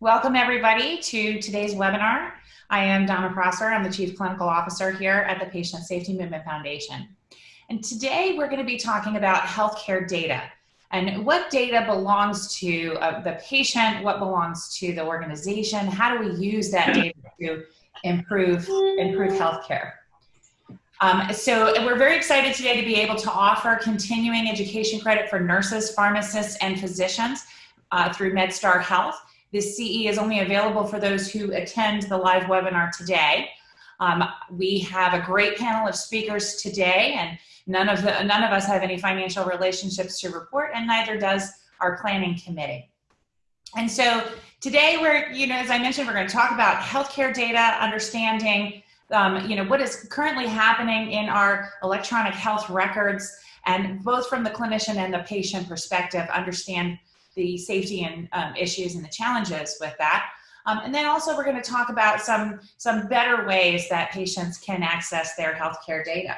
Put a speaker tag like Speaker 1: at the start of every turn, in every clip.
Speaker 1: Welcome everybody to today's webinar. I am Donna Prosser. I'm the Chief Clinical Officer here at the Patient Safety Movement Foundation. And today we're going to be talking about healthcare data and what data belongs to uh, the patient, what belongs to the organization, how do we use that data to improve, improve healthcare. Um, so we're very excited today to be able to offer continuing education credit for nurses, pharmacists, and physicians uh, through MedStar Health. This CE is only available for those who attend the live webinar today. Um, we have a great panel of speakers today and none of, the, none of us have any financial relationships to report and neither does our planning committee. And so today we're, you know, as I mentioned, we're going to talk about healthcare data, understanding, um, you know, what is currently happening in our electronic health records and both from the clinician and the patient perspective, understand the safety and um, issues and the challenges with that. Um, and then also we're going to talk about some, some better ways that patients can access their healthcare data.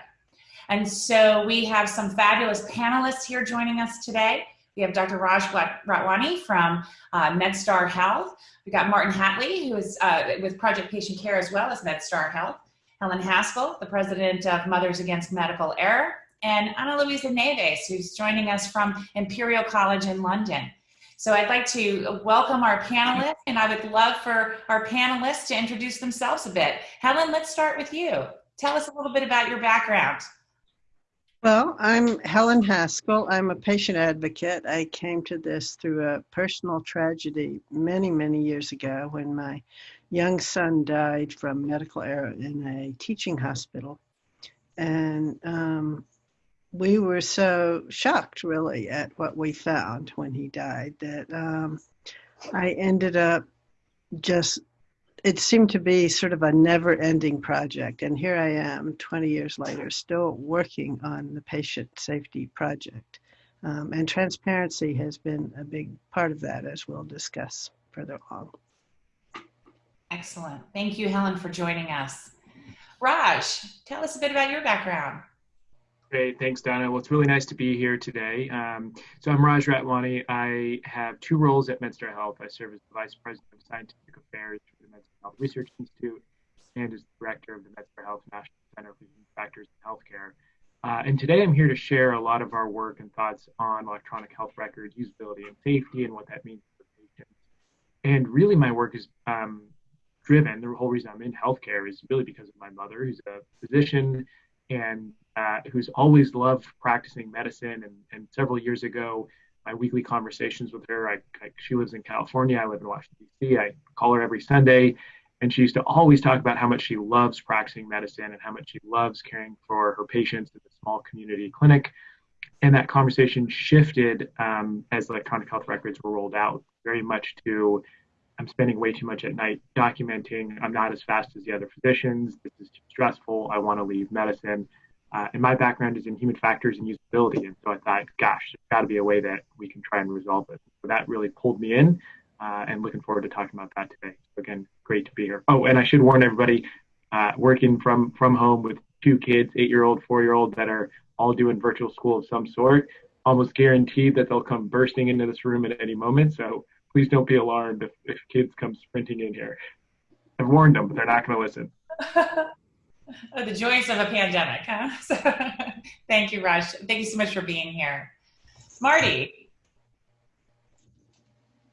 Speaker 1: And so we have some fabulous panelists here joining us today. We have Dr. Raj Ratwani from uh, MedStar Health. We've got Martin Hatlie, who is uh, with Project Patient Care as well as MedStar Health. Helen Haskell, the president of Mothers Against Medical Error, and Ana Luisa Neves, who's joining us from Imperial College in London. So I'd like to welcome our panelists, and I would love for our panelists to introduce themselves a bit. Helen, let's start with you. Tell us a little bit about your background.
Speaker 2: Well, I'm Helen Haskell. I'm a patient advocate. I came to this through a personal tragedy many, many years ago when my young son died from medical error in a teaching hospital. And um, we were so shocked really at what we found when he died that um, I ended up just it seemed to be sort of a never ending project and here I am 20 years later still working on the patient safety project um, and transparency has been a big part of that as we'll discuss further on.
Speaker 1: Excellent. Thank you, Helen, for joining us. Raj, tell us a bit about your background.
Speaker 3: Great, thanks, Donna. Well, it's really nice to be here today. Um, so I'm Raj Ratwani. I have two roles at MedStar Health. I serve as the Vice President of Scientific Affairs for the MedStar Health Research Institute and as Director of the MedStar Health National Center for Human Factors in Healthcare. Uh, and today I'm here to share a lot of our work and thoughts on electronic health records, usability and safety, and what that means for patients. And really, my work is um, driven, the whole reason I'm in healthcare is really because of my mother, who's a physician and who's always loved practicing medicine. And, and, several years ago, my weekly conversations with her, I, I, she lives in California, I live in Washington, D.C., I call her every Sunday. And she used to always talk about how much she loves practicing medicine and how much she loves caring for her patients at the small community clinic. And that conversation shifted um, as electronic health records were rolled out, very much to I'm spending way too much at night documenting. I'm not as fast as the other physicians. This is too stressful. I want to leave medicine. Uh, and my background is in human factors and usability. And so I thought, gosh, there's got to be a way that we can try and resolve it. So that really pulled me in uh, and looking forward to talking about that today. So again, great to be here. Oh, and I should warn everybody uh, working from, from home with two kids, eight year old, four year old, that are all doing virtual school of some sort, almost guaranteed that they'll come bursting into this room at any moment. So please don't be alarmed if, if kids come sprinting in here. I've warned them, but they're not going to listen.
Speaker 1: oh, the joys of a pandemic, huh? So, thank you, Raj. Thank you so much for being here. Marty.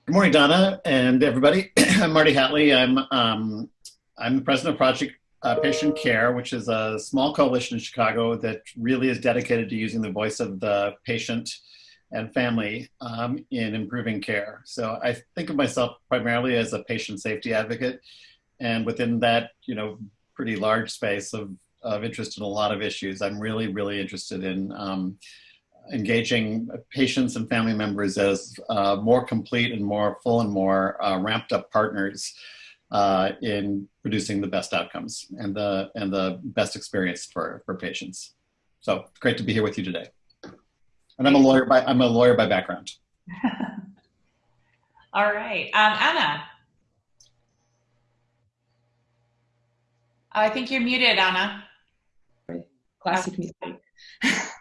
Speaker 4: Good morning, Donna and everybody. I'm Marty Hatlie. I'm, um, I'm the president of Project uh, Patient Care, which is a small coalition in Chicago that really is dedicated to using the voice of the patient and family um, in improving care. So I think of myself primarily as a patient safety advocate. And within that, you know, pretty large space of, of interest in a lot of issues, I'm really, really interested in um, engaging patients and family members as uh, more complete and more full and more uh, ramped up partners uh, in producing the best outcomes and the, and the best experience for, for patients. So great to be here with you today. And I'm a lawyer by I'm a lawyer by background.
Speaker 1: All right, um, Anna. I think you're muted, Anna.
Speaker 5: Classic music.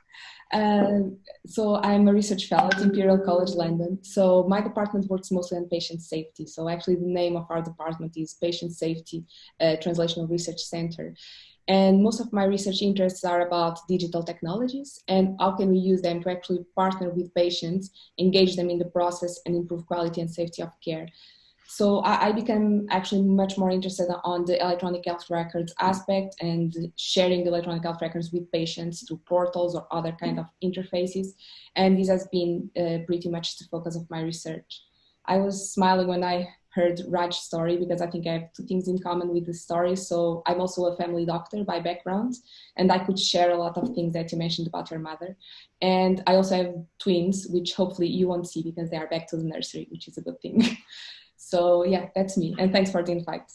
Speaker 5: Uh, so I'm a research fellow at Imperial College London. So my department works mostly on patient safety. So actually the name of our department is Patient Safety uh, Translational Research Center. And most of my research interests are about digital technologies and how can we use them to actually partner with patients, engage them in the process and improve quality and safety of care. So I, I became actually much more interested on the electronic health records aspect and sharing the electronic health records with patients through portals or other kind of interfaces. And this has been uh, pretty much the focus of my research. I was smiling when I heard Raj's story because I think I have two things in common with the story. So I'm also a family doctor by background, and I could share a lot of things that you mentioned about your mother. And I also have twins, which hopefully you won't see because they are back to the nursery, which is a good thing. so yeah, that's me. And thanks for the invite.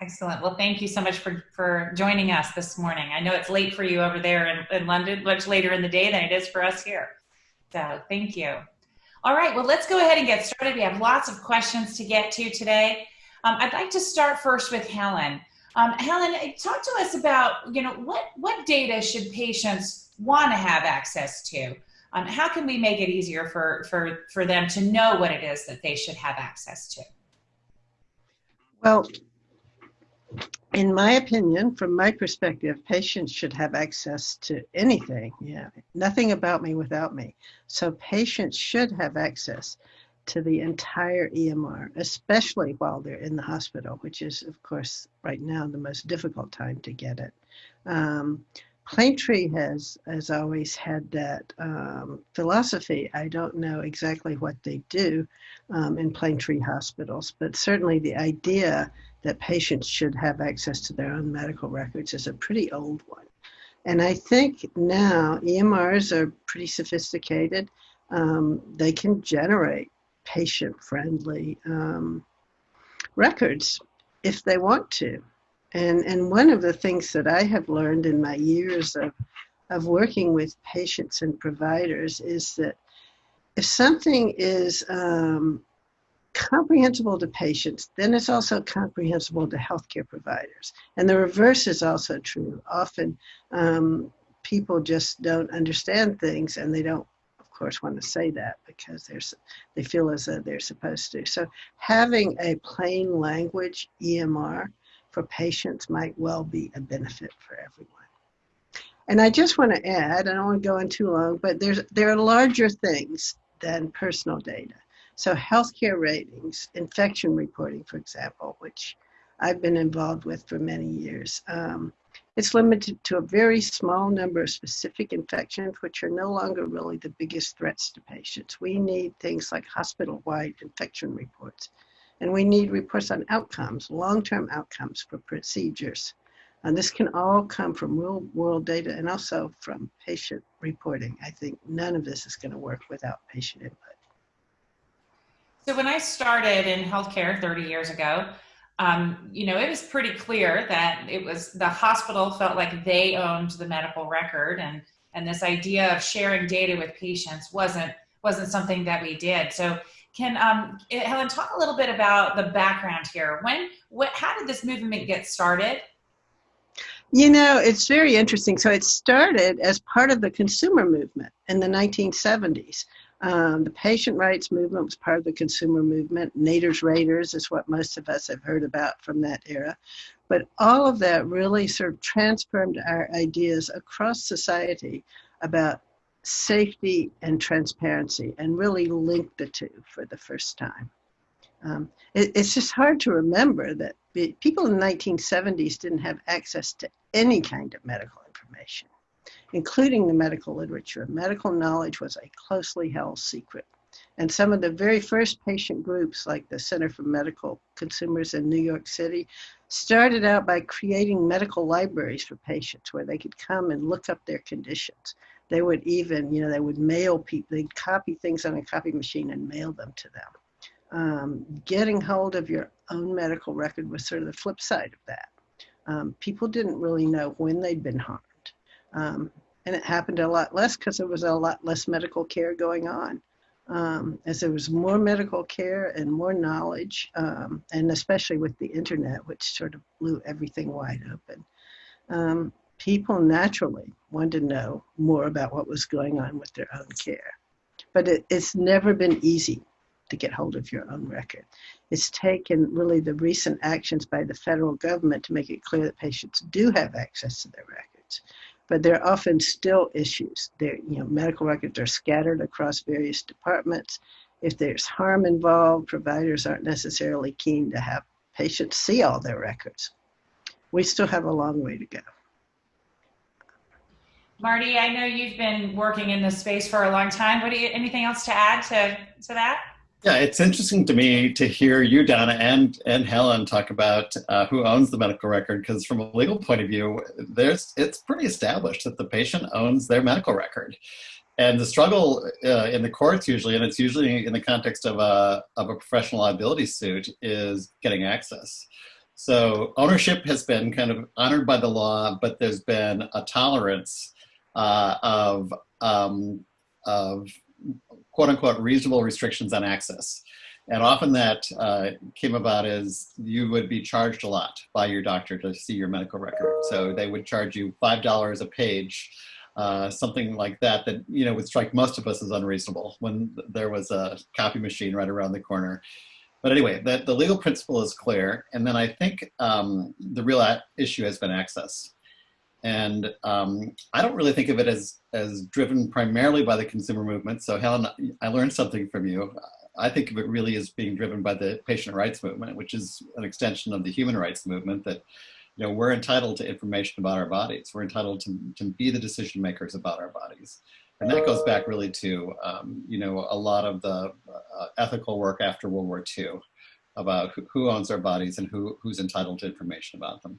Speaker 1: Excellent. Well, thank you so much for, for joining us this morning. I know it's late for you over there in, in London, much later in the day than it is for us here. So thank you. All right, well, let's go ahead and get started. We have lots of questions to get to today. Um, I'd like to start first with Helen. Um, Helen, talk to us about, you know, what, what data should patients want to have access to? Um, how can we make it easier for, for, for them to know what it is that they should have access to?
Speaker 2: Well, in my opinion, from my perspective, patients should have access to anything. Yeah, nothing about me without me. So patients should have access to the entire EMR, especially while they're in the hospital, which is, of course, right now the most difficult time to get it. Um, Planetree has, has always had that um, philosophy. I don't know exactly what they do um, in Planetree hospitals, but certainly the idea that patients should have access to their own medical records is a pretty old one. And I think now EMRs are pretty sophisticated. Um, they can generate patient friendly um, records if they want to. And, and one of the things that I have learned in my years of, of working with patients and providers is that if something is um, comprehensible to patients, then it's also comprehensible to healthcare providers. And the reverse is also true. Often um, people just don't understand things and they don't, of course, want to say that because they're, they feel as though they're supposed to. So having a plain language EMR for patients might well be a benefit for everyone. And I just want to add, I don't want to go on too long, but there's, there are larger things than personal data. So healthcare ratings, infection reporting, for example, which I've been involved with for many years. Um, it's limited to a very small number of specific infections, which are no longer really the biggest threats to patients. We need things like hospital-wide infection reports. And we need reports on outcomes, long-term outcomes for procedures. And this can all come from real world data and also from patient reporting. I think none of this is going to work without patient input.
Speaker 1: So when I started in healthcare 30 years ago, um, you know, it was pretty clear that it was the hospital felt like they owned the medical record and and this idea of sharing data with patients wasn't wasn't something that we did. So can um, Helen talk a little bit about the background here? When, what, how did this movement get started?
Speaker 2: You know, it's very interesting. So it started as part of the consumer movement in the 1970s. Um, the patient rights movement was part of the consumer movement. Nader's Raiders is what most of us have heard about from that era. But all of that really sort of transformed our ideas across society about safety and transparency and really link the two for the first time. Um, it, it's just hard to remember that people in the 1970s didn't have access to any kind of medical information including the medical literature. Medical knowledge was a closely held secret. And some of the very first patient groups, like the Center for Medical Consumers in New York City, started out by creating medical libraries for patients where they could come and look up their conditions. They would even, you know, they would mail people, they'd copy things on a copy machine and mail them to them. Um, getting hold of your own medical record was sort of the flip side of that. Um, people didn't really know when they'd been harmed. Um, and it happened a lot less because there was a lot less medical care going on. Um, as there was more medical care and more knowledge, um, and especially with the internet, which sort of blew everything wide open. Um, people naturally wanted to know more about what was going on with their own care. But it, it's never been easy to get hold of your own record. It's taken really the recent actions by the federal government to make it clear that patients do have access to their records. But there are often still issues. There, you know, medical records are scattered across various departments. If there's harm involved, providers aren't necessarily keen to have patients see all their records. We still have a long way to go.
Speaker 1: Marty, I know you've been working in this space for a long time. What do you, anything else to add to, to that?
Speaker 4: Yeah, it's interesting to me to hear you, Donna, and and Helen talk about uh, who owns the medical record, because from a legal point of view, there's it's pretty established that the patient owns their medical record, and the struggle uh, in the courts usually, and it's usually in the context of a of a professional liability suit, is getting access. So ownership has been kind of honored by the law, but there's been a tolerance uh, of um, of quote unquote reasonable restrictions on access. And often that uh, came about as you would be charged a lot by your doctor to see your medical record. So they would charge you $5 a page, uh, something like that, that, you know, would strike most of us as unreasonable when there was a copy machine right around the corner. But anyway, the, the legal principle is clear. And then I think um, the real issue has been access. And um, I don't really think of it as, as driven primarily by the consumer movement. So Helen, I learned something from you. I think of it really as being driven by the patient rights movement, which is an extension of the human rights movement that, you know, we're entitled to information about our bodies. We're entitled to, to be the decision makers about our bodies. And that goes back really to, um, you know, a lot of the uh, ethical work after World War II about who, who owns our bodies and who, who's entitled to information about them.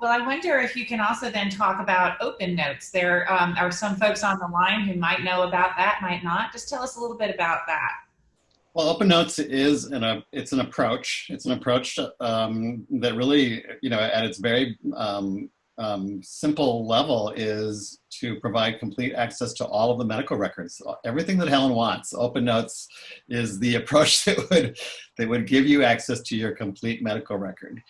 Speaker 1: Well, I wonder if you can also then talk about open notes. There um, are some folks on the line who might know about that, might not. Just tell us a little bit about that.
Speaker 4: Well, Open Notes is an a, it's an approach. It's an approach um, that really, you know, at its very um, um, simple level is to provide complete access to all of the medical records. Everything that Helen wants. Open Notes is the approach that would that would give you access to your complete medical record.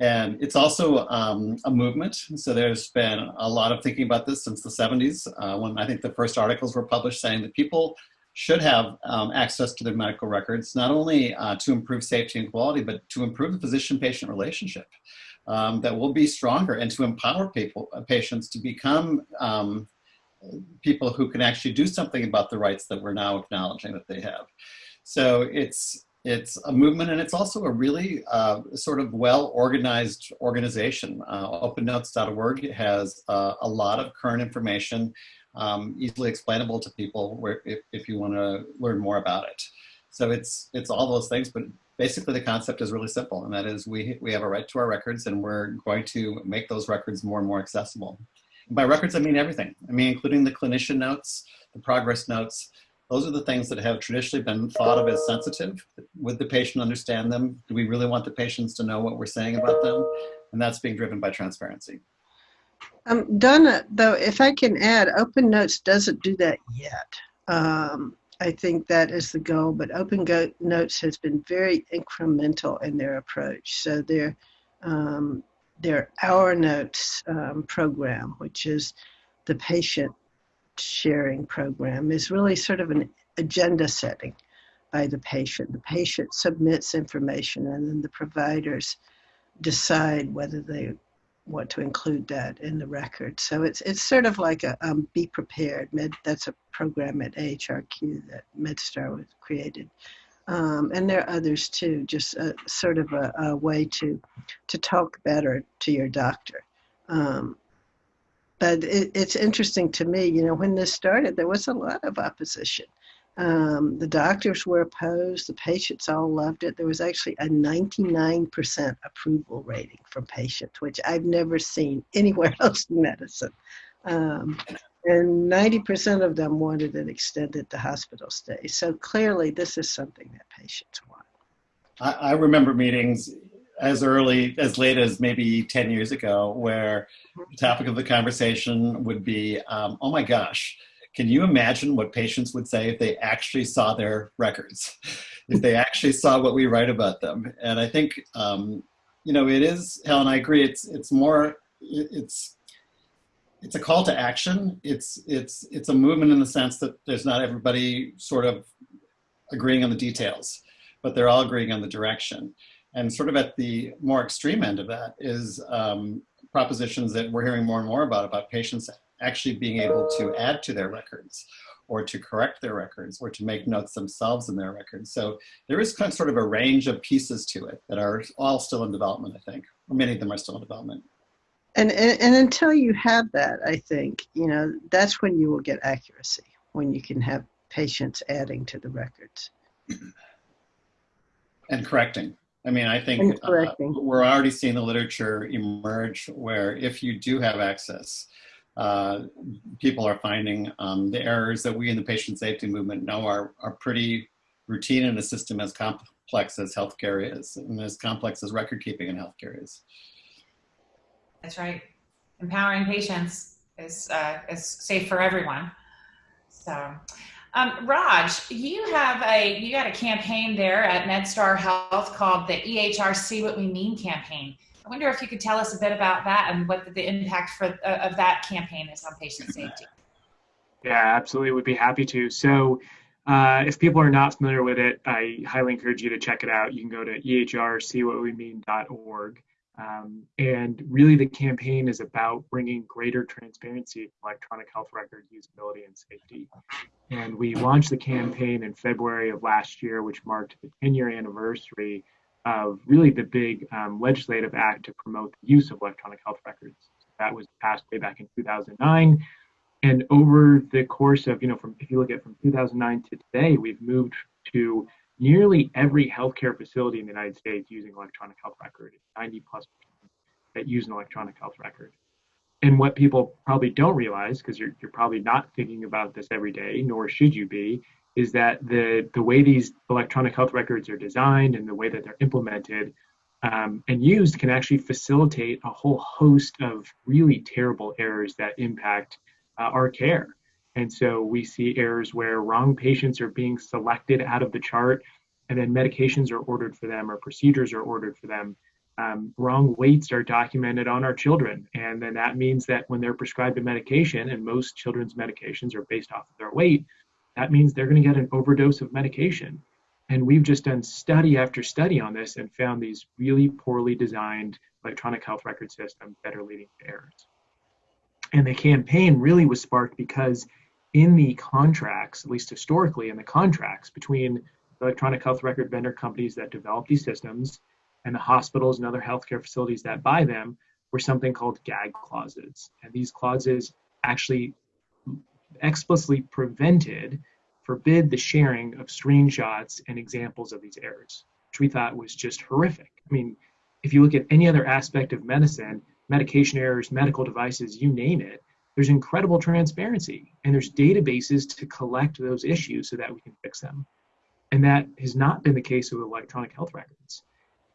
Speaker 4: And it's also um, a movement. So there's been a lot of thinking about this since the 70s, uh, when I think the first articles were published saying that people should have um, access to their medical records, not only uh, to improve safety and quality, but to improve the physician-patient relationship. Um, that will be stronger and to empower people, uh, patients to become um, people who can actually do something about the rights that we're now acknowledging that they have. So it's it's a movement and it's also a really uh, sort of well-organized organization. Uh, OpenNotes.org has uh, a lot of current information, um, easily explainable to people where, if, if you want to learn more about it. So it's, it's all those things, but basically the concept is really simple, and that is we, we have a right to our records and we're going to make those records more and more accessible. by records, I mean everything. I mean, including the clinician notes, the progress notes, those are the things that have traditionally been thought of as sensitive. Would the patient understand them? Do we really want the patients to know what we're saying about them? And that's being driven by transparency.
Speaker 2: Um, Donna, though, if I can add, Open Notes doesn't do that yet. Um, I think that is the goal, but Open Go Notes has been very incremental in their approach. So their um, their Our Notes um, program, which is the patient sharing program is really sort of an agenda setting by the patient. The patient submits information and then the providers decide whether they want to include that in the record. So it's it's sort of like a um, be prepared. Med, that's a program at AHRQ that MedStar was created. Um, and there are others too, just a, sort of a, a, way to to talk better to your doctor. Um, but it, it's interesting to me, you know, when this started, there was a lot of opposition. Um, the doctors were opposed, the patients all loved it. There was actually a 99% approval rating from patients, which I've never seen anywhere else in medicine. Um, and 90% of them wanted it extended to hospital stay. So clearly, this is something that patients want.
Speaker 4: I, I remember meetings as early as late as maybe 10 years ago where the topic of the conversation would be um, oh my gosh can you imagine what patients would say if they actually saw their records if they actually saw what we write about them and i think um, you know, it is, Helen, I agree. It's, it's more, it's, it's a call to action. It's, it's, it's a movement in the sense that there's not everybody sort of agreeing on the details, but they're all agreeing on the direction. And sort of at the more extreme end of that is um, propositions that we're hearing more and more about, about patients actually being able to add to their records or to correct their records or to make notes themselves in their records. So there is kind of sort of a range of pieces to it that are all still in development, I think, or many of them are still in development.
Speaker 2: And, and, and until you have that, I think, you know, that's when you will get accuracy, when you can have patients adding to the records.
Speaker 4: And correcting. I mean, I think uh, we're already seeing the literature emerge where if you do have access, uh, people are finding um, the errors that we in the patient safety movement know are, are pretty routine in a system as complex as healthcare is and as complex as record keeping in healthcare is.
Speaker 1: That's right. Empowering patients is, uh, is safe for everyone. So, um, Raj, you have a you got a campaign there at MedStar Health called the EHR See What We Mean campaign. I wonder if you could tell us a bit about that and what the, impact for uh, of that campaign is on patient safety.
Speaker 3: Yeah, absolutely. Would be happy to. So, uh, if people are not familiar with it, I highly encourage you to check it out. You can go to ehrseewhatwemean.org. Um, and really, the campaign is about bringing greater transparency to electronic health record usability and safety. And we launched the campaign in February of last year, which marked the 10 year anniversary of really the big um, legislative act to promote the use of electronic health records. That was passed way back in 2009. And over the course of, you know, from if you look at from 2009 to today, we've moved to nearly every healthcare facility in the United States using electronic health record, 90 plus that use an electronic health record. And what people probably don't realize, because you're, you're probably not thinking about this every day, nor should you be, is that the, the way these electronic health records are designed and the way that they're implemented um, and used can actually facilitate a whole host of really terrible errors that impact uh, our care. And so we see errors where wrong patients are being selected out of the chart, and then medications are ordered for them or procedures are ordered for them. Um, wrong weights are documented on our children. And then that means that when they're prescribed a medication, and most children's medications are based off of their weight, that means they're going to get an overdose of medication. And we've just done study after study on this and found these really poorly designed electronic health record systems that are leading to errors. And the campaign really was sparked because in the contracts, at least historically in the contracts between electronic health record vendor companies that develop these systems and the hospitals and other healthcare facilities that buy them were something called gag clauses. And these clauses actually explicitly prevented, forbid the sharing of screenshots and examples of these errors, which we thought was just horrific. I mean, if you look at any other aspect of medicine, medication errors, medical devices, you name it, there's incredible transparency and there's databases to collect those issues so that we can fix them. And that has not been the case with electronic health records.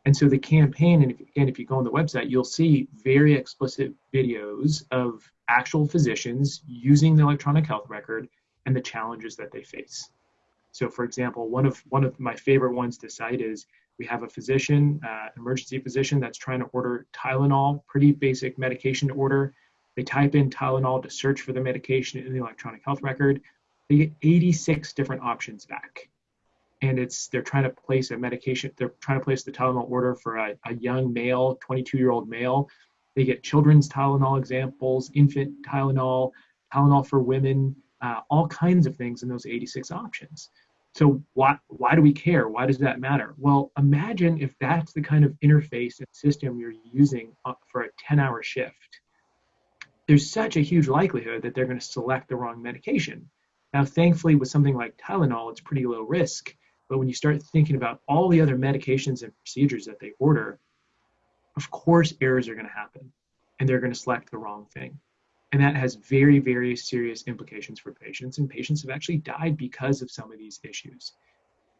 Speaker 3: And so the campaign, and if, again, if you go on the website, you'll see very explicit videos of actual physicians using the electronic health record and the challenges that they face. So, for example, one of one of my favorite ones to cite is we have a physician, uh, emergency physician, that's trying to order Tylenol, pretty basic medication to order. They type in Tylenol to search for the medication in the electronic health record. They get 86 different options back. And it's they're trying to place a medication, they're trying to place the Tylenol order for a, a young male, 22 year old male. They get children's Tylenol examples, infant Tylenol, Tylenol for women, uh, all kinds of things in those 86 options. So why why do we care? Why does that matter? Well, imagine if that's the kind of interface and system you're using for a 10-hour shift. There's such a huge likelihood that they're going to select the wrong medication. Now, thankfully, with something like Tylenol, it's pretty low risk. But when you start thinking about all the other medications and procedures that they order, of course, errors are going to happen, and they're going to select the wrong thing. And that has very, very serious implications for patients. And patients have actually died because of some of these issues.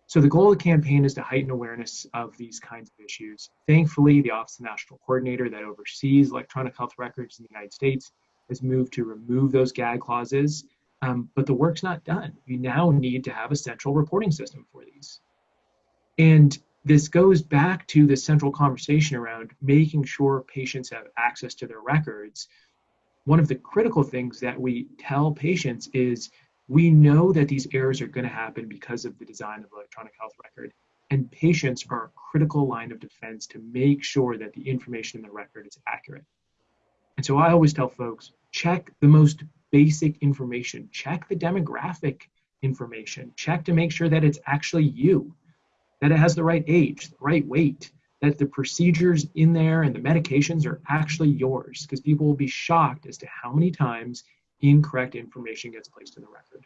Speaker 3: So the goal of the campaign is to heighten awareness of these kinds of issues. Thankfully, the Office of National Coordinator that oversees electronic health records in the United States has moved to remove those gag clauses. Um, but the work's not done. We now need to have a central reporting system for these. And this goes back to the central conversation around making sure patients have access to their records. One of the critical things that we tell patients is we know that these errors are going to happen because of the design of the electronic health record, and patients are a critical line of defense to make sure that the information in the record is accurate. And so I always tell folks check the most basic information, check the demographic information, check to make sure that it's actually you, that it has the right age, the right weight, that the procedures in there and the medications are actually yours, because people will be shocked as to how many times incorrect information gets placed in the record.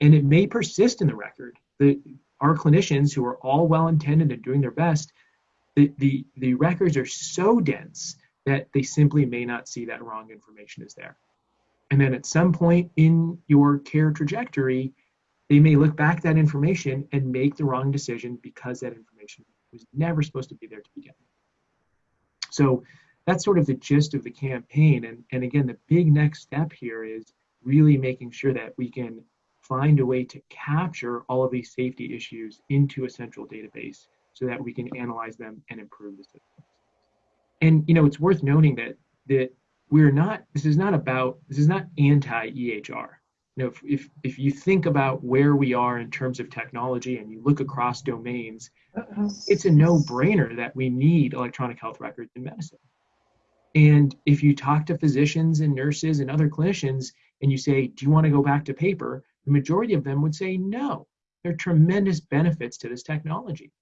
Speaker 3: And it may persist in the record. The, our clinicians, who are all well intended and doing their best, the, the, the records are so dense that they simply may not see that wrong information is there. And then at some point in your care trajectory, they may look back that information and make the wrong decision because that information was never supposed to be there to begin with. So that's sort of the gist of the campaign. And, and again, the big next step here is really making sure that we can find a way to capture all of these safety issues into a central database so that we can analyze them and improve the system. And you know, it's worth noting that that we're not. This is not about. This is not anti-EHR. You know, if, if if you think about where we are in terms of technology and you look across domains, it's a no-brainer that we need electronic health records in medicine. And if you talk to physicians and nurses and other clinicians and you say, Do you want to go back to paper? The majority of them would say no. There are tremendous benefits to this technology.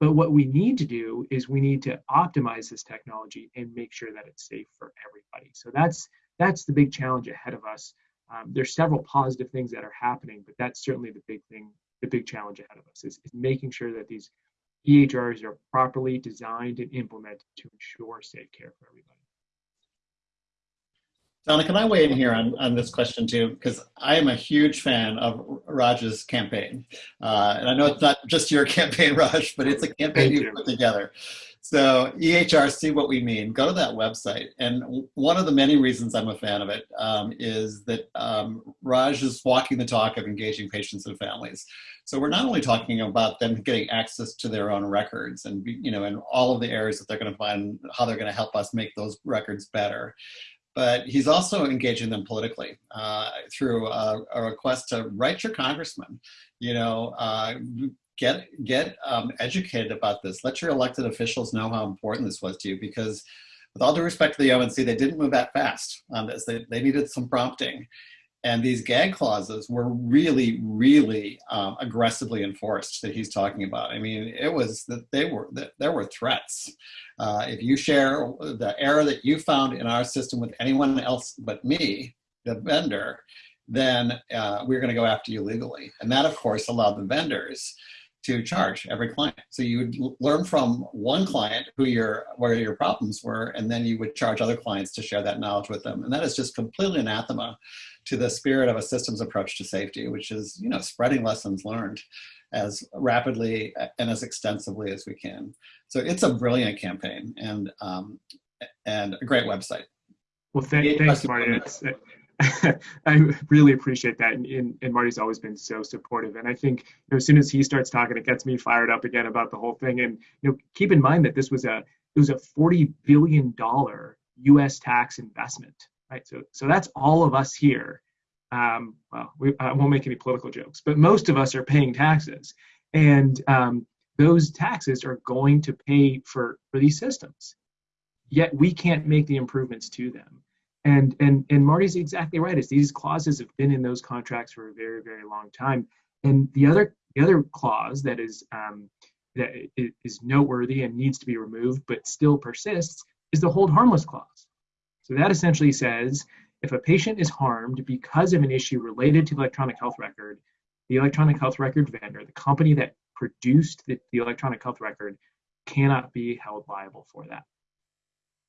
Speaker 3: But what we need to do is we need to optimize this technology and make sure that it's safe for everybody. So that's that's the big challenge ahead of us. Um, there's several positive things that are happening, but that's certainly the big thing, the big challenge ahead of us is, is making sure that these EHRs are properly designed and implemented to ensure safe care for everybody.
Speaker 4: Donna, can I weigh in here on, on this question too? Because I am a huge fan of Raj's campaign. Uh, and I know it's not just your campaign, Raj, but it's a campaign you put together. So EHR, see what we mean. Go to that website. And one of the many reasons I'm a fan of it um, is that um, Raj is walking the talk of engaging patients and families. So we're not only talking about them getting access to their own records and you know and all of the areas that they're going to find how they're going to help us make those records better but he's also engaging them politically uh, through a, a, request to write your congressman, you know, uh, get get um, educated about this. Let your elected officials know how important this was to you because with all due respect to the ONC, they didn't move that fast on this. They, they needed some prompting. And these gag clauses were really, really um, aggressively enforced that he's talking about. I mean, it was that they were that there were threats. Uh, if you share the error that you found in our system with anyone else but me, the vendor, then uh, we're going to go after you legally. And that, of course, allowed the vendors to charge every client. So you would learn from one client who your where your problems were, and then you would charge other clients to share that knowledge with them. And that is just completely anathema to the spirit of a systems approach to safety, which is you know spreading lessons learned as rapidly and as extensively as we can. So it's a brilliant campaign and um, and a great website.
Speaker 3: Well, th- thanks, Marty. I really appreciate that, and, and, and, Marty's always been so supportive. And I think you know, as soon as he starts talking, it gets me fired up again about the whole thing. And you know, keep in mind that this was a it was a forty billion dollar U.S. tax investment, right? So so that's all of us here. Um, well, we, I won't make any political jokes, but most of us are paying taxes, and um, those taxes are going to pay for for these systems. Yet we can't make the improvements to them and and and Marty's exactly right. Is these clauses have been in those contracts for a very very long time. And the other the other clause that is um, that is noteworthy and needs to be removed, but still persists, is the hold harmless clause. So that essentially says if a patient is harmed because of an issue related to the electronic health record, the electronic health record vendor, the company that produced the, the electronic health record, cannot be held liable for that.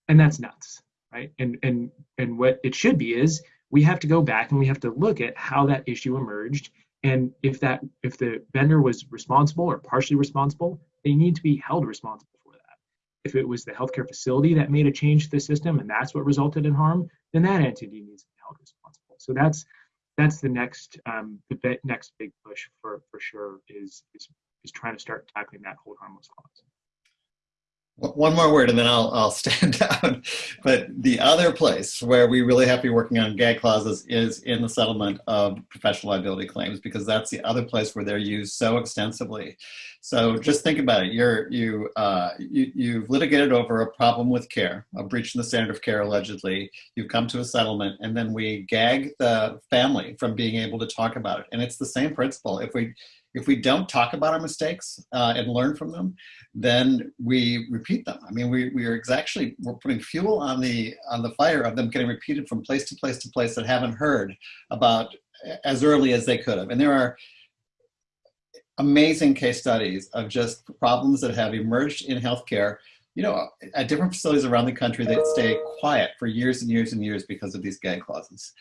Speaker 3: And that's nuts right? And and and what it should be is we have to go back and we have to look at how that issue emerged and if that if the vendor was responsible or partially responsible, they need to be held responsible for that. If it was the healthcare facility that made a change to the system and that's what resulted in harm, then that entity needs to be held responsible. So that's that's the next um, the next big push for for sure is is is trying to start tackling that hold harmless clause.
Speaker 4: One more word and then I'll, I'll stand down. But the other place where we really have to be working on gag clauses is in the settlement of professional liability claims because that's the other place where they're used so extensively. So just think about it. You're, you, uh, you, you've litigated over a problem with care, a breach in the standard of care allegedly. You've come to a settlement and then we gag the family from being able to talk about it. And it's the same principle. If we, if we don't talk about our mistakes uh, and learn from them, then we repeat them. I mean, we, we are actually, we're putting fuel on the, on the fire of them getting repeated from place to place to place that haven't heard about as early as they could have. And there are amazing case studies of just problems that have emerged in healthcare you know, at different facilities around the country that stay quiet for years and years and years because of these gag clauses.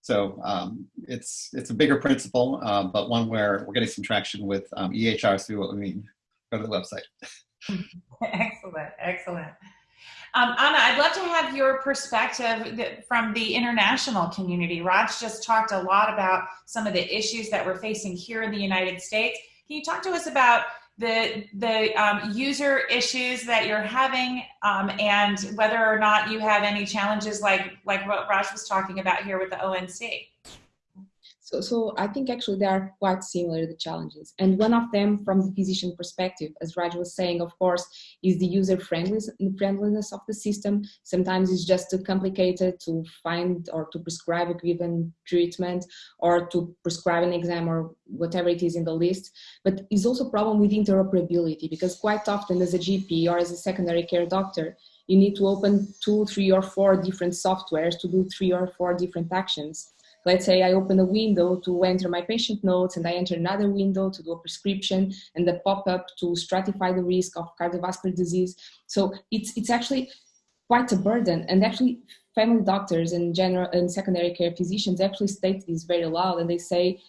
Speaker 4: So um, it's it's a bigger principle, uh, but one where we're getting some traction with um, EHR through what we mean. Go to the website.
Speaker 1: excellent, excellent. Um, Anna, I'd love to have your perspective from the international community. Raj just talked a lot about some of the issues that we're facing here in the United States. Can you talk to us about the the um, user issues that you're having um, and whether or not you have any challenges like like what Raj was talking about here with the ONC.
Speaker 5: So, so I think actually they are quite similar, the challenges. And one of them from the physician perspective, as Raj was saying, of course, is the user friendliness friendliness of the system. Sometimes it's just too complicated to find or to prescribe a given treatment or to prescribe an exam or whatever it is in the list. But it's also a problem with interoperability because quite often as a GP or as a secondary care doctor, you need to open two, three or four different softwares to do three or four different actions Let's say I open a window to enter my patient notes and I enter another window to do a prescription and the pop-up to stratify the risk of cardiovascular disease. So it's, it's actually quite a burden and actually family doctors and general and secondary care physicians actually state this very loud and they say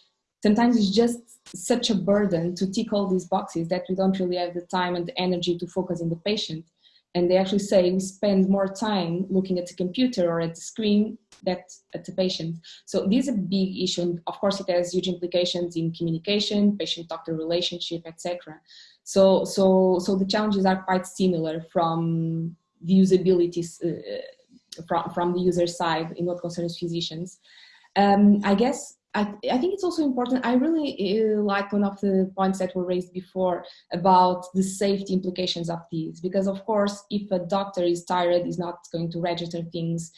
Speaker 5: sometimes it's just such a burden to tick all these boxes that we don't really have the time and the energy to focus on the patient and they actually say we spend more time looking at the computer or at the screen that at the patient. So this is a big issue. And of course, it has huge implications in communication, patient-doctor relationship, etc. So, so, so the challenges are quite similar from the usability, uh, from, from the user side in what concerns physicians. Um, I guess I, I, think it's also important. I really uh, like one of the points that were raised before about the safety implications of these, because of course, if a doctor is tired, is not going to register things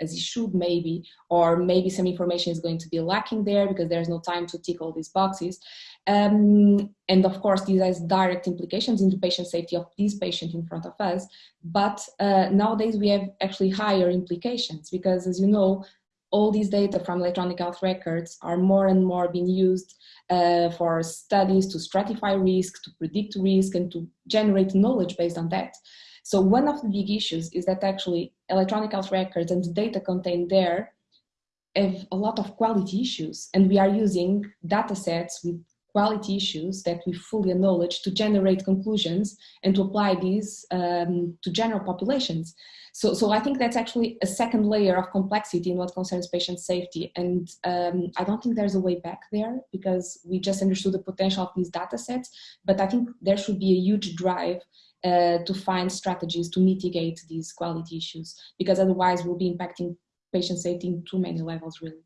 Speaker 5: as he should maybe, or maybe some information is going to be lacking there because there's no time to tick all these boxes. Um, and of course, this has direct implications into patient safety of this patient in front of us. But uh, nowadays we have actually higher implications because as you know, all these data from electronic health records are more and more being used uh, for studies to stratify risk, to predict risk, and to generate knowledge based on that. So one of the big issues is that actually electronic health records and the data contained there have a lot of quality issues and we are using data sets with quality issues that we fully acknowledge to generate conclusions and to apply these um, to general populations. So, so I think that's actually a second layer of complexity in what concerns patient safety. And um, I don't think there's a way back there because we just understood the potential of these data sets, but I think there should be a huge drive uh, to find strategies to mitigate these quality issues because otherwise we'll be impacting patient safety in too many levels really.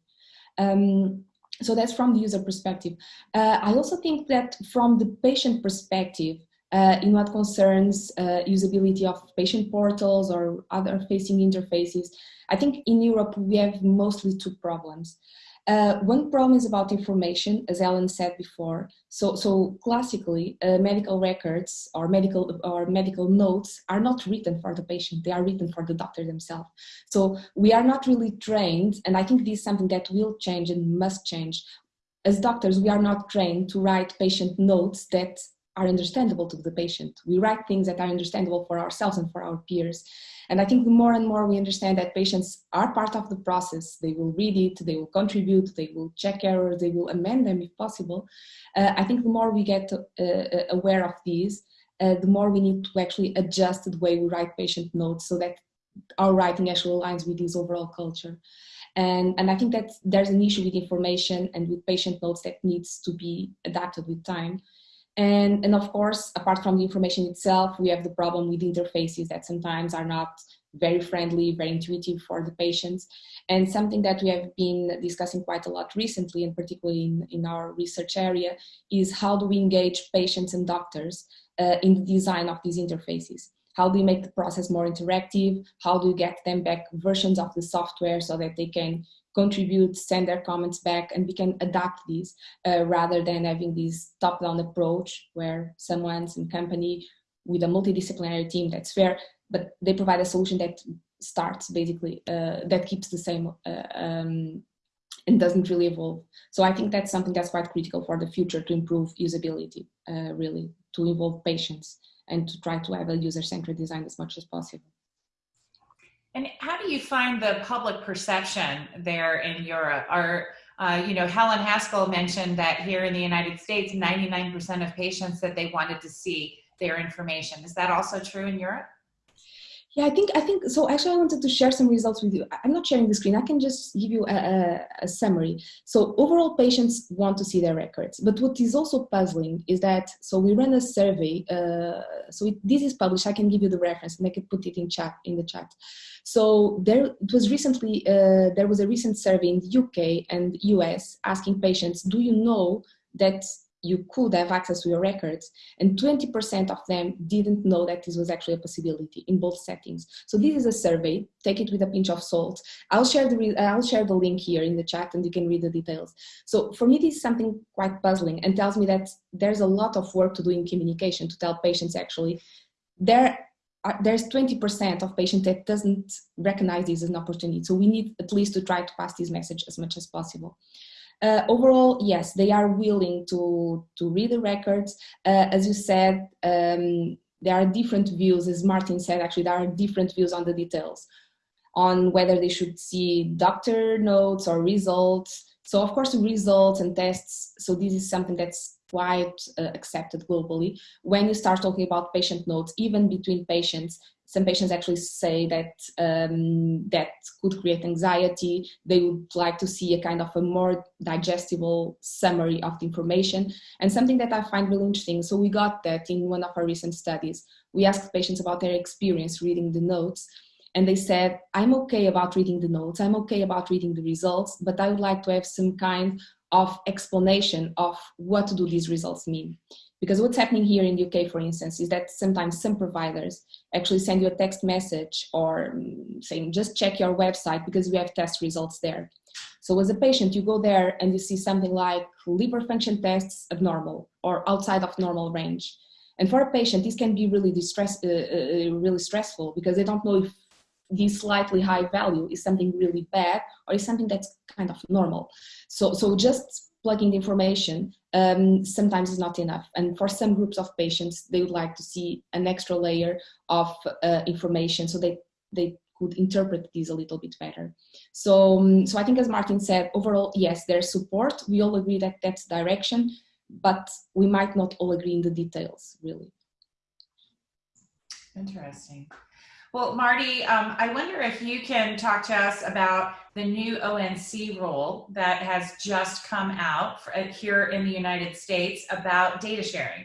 Speaker 5: Um, so that's from the user perspective. Uh, I also think that from the patient perspective, uh, in what concerns uh, usability of patient portals or other facing interfaces, I think in Europe we have mostly two problems. Uh, one problem is about information, as Ellen said before. So, so classically, uh, medical records or medical or medical notes are not written for the patient; they are written for the doctor themselves. So we are not really trained, and I think this is something that will change and must change. As doctors, we are not trained to write patient notes that are understandable to the patient. We write things that are understandable for ourselves and for our peers. And I think the more and more we understand that patients are part of the process, they will read it, they will contribute, they will check errors, they will amend them if possible. Uh, I think the more we get uh, uh, aware of these, uh, the more we need to actually adjust the way we write patient notes so that our writing actually aligns with this overall culture. And, and I think that there's an issue with information and with patient notes that needs to be adapted with time. And, and of course, apart from the information itself, we have the problem with interfaces that sometimes are not very friendly, very intuitive for the patients. And something that we have been discussing quite a lot recently, and particularly in, in our research area, is how do we engage patients and doctors uh, in the design of these interfaces? How do we make the process more interactive? How do we get them back versions of the software so that they can contribute, send their comments back, and we can adapt these uh, rather than having this top-down approach where someone, some company with a multidisciplinary team that's fair, but they provide a solution that starts basically, uh, that keeps the same uh, um, and doesn't really evolve. So I think that's something that's quite critical for the future to improve usability, uh, really, to involve patients and to try to have a user-centered design as much as possible.
Speaker 1: And how do you find the public perception there in Europe? Are, uh, you know, Helen Haskell mentioned that here in the United States, 99% of patients that they wanted to see their information. Is that also true in Europe?
Speaker 5: Yeah, I think, I think, so actually I wanted to share some results with you. I'm not sharing the screen, I can just give you a, a, a, summary. So overall patients want to see their records, but what is also puzzling is that, so we ran a survey, uh, so it, this is published, I can give you the reference and I can put it in chat, in the chat. So there it was recently, uh, there was a recent survey in the UK and US asking patients, do you know that you could have access to your records and 20% of them didn't know that this was actually a possibility in both settings. So this is a survey. Take it with a pinch of salt. I'll share the uh, i'll share the link here in the chat and you can read the details. So for me this is something quite puzzling and tells me that there's a lot of work to do in communication to tell patients actually. There are, there's 20% of patients that doesn't recognize this as an opportunity. So we need at least to try to pass this message as much as possible uh, overall, yes, they are willing to, to read the records. Uh, as you said, um, there are different views, as Martin said, actually, there are different views on the details, on whether they should see doctor notes or results. So of course, results and tests, so this is something that's quite uh, accepted globally. When you start talking about patient notes, even between patients, some patients actually say that um, that could create anxiety. They would like to see a kind of a more digestible summary of the information. And something that I find really interesting, so we got that in one of our recent studies. We asked patients about their experience reading the notes and they said, I'm okay about reading the notes, I'm okay about reading the results, but I would like to have some kind of explanation of what do these results mean. Because what's happening here in the UK, for instance, is that sometimes some providers actually send you a text message or um, saying, just check your website because we have test results there. So as a patient, you go there and you see something like liver function tests abnormal or outside of normal range. And for a patient, this can be really distress, uh, uh, really stressful because they don't know if this slightly high value is something really bad or is something that's kind of normal. So, so just plugging the information um, sometimes is not enough. And for some groups of patients, they would like to see an extra layer of uh, information so they, they could interpret these a little bit better. So, um, so I think as Martin said, overall, yes, there's support. We all agree that that's direction, but we might not all agree in the details, really.
Speaker 1: Interesting. Well, Marty, um, I wonder if you can talk to us about the new ONC rule that has just come out for, uh, here in the United States about data sharing.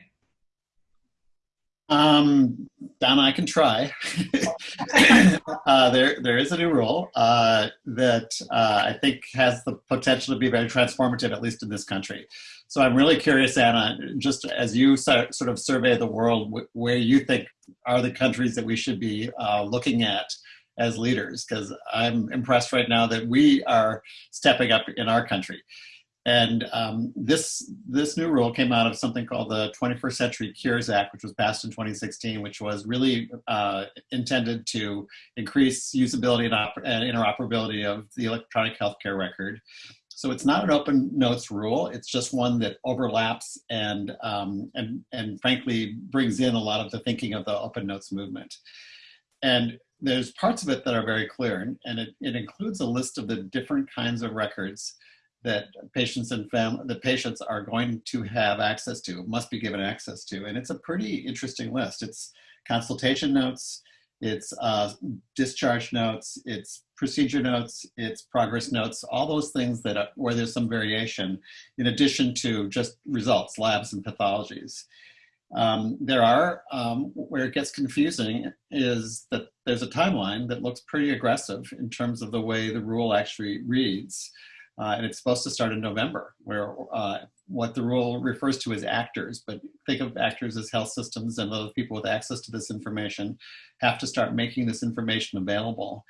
Speaker 4: Um, Donna, I can try. uh, there, there is a new rule uh, that uh, I think has the potential to be very transformative, at least in this country. So I'm really curious, Anna, just as you sort of survey the world, where you think are the countries that we should be uh, looking at as leaders, because I'm impressed right now that we are stepping up in our country. And um, this, this new rule came out of something called the 21st Century Cures Act, which was passed in 2016, which was really uh, intended to increase usability and, and interoperability of the electronic healthcare record. So it's not an open notes rule. It's just one that overlaps and, um, and, and frankly brings in a lot of the thinking of the open notes movement. And there's parts of it that are very clear and it, it includes a list of the different kinds of records that patients and fam the patients are going to have access to, must be given access to. And it's a pretty interesting list. It's consultation notes, it's uh, discharge notes, it's procedure notes, it's progress notes, all those things that are, where there's some variation, in addition to just results, labs and pathologies. Um, there are, um, where it gets confusing is that there's a timeline that looks pretty aggressive in terms of the way the rule actually reads. Uh, and it's supposed to start in November, where uh, what the rule refers to as actors, but think of actors as health systems and other people with access to this information have to start making this information available.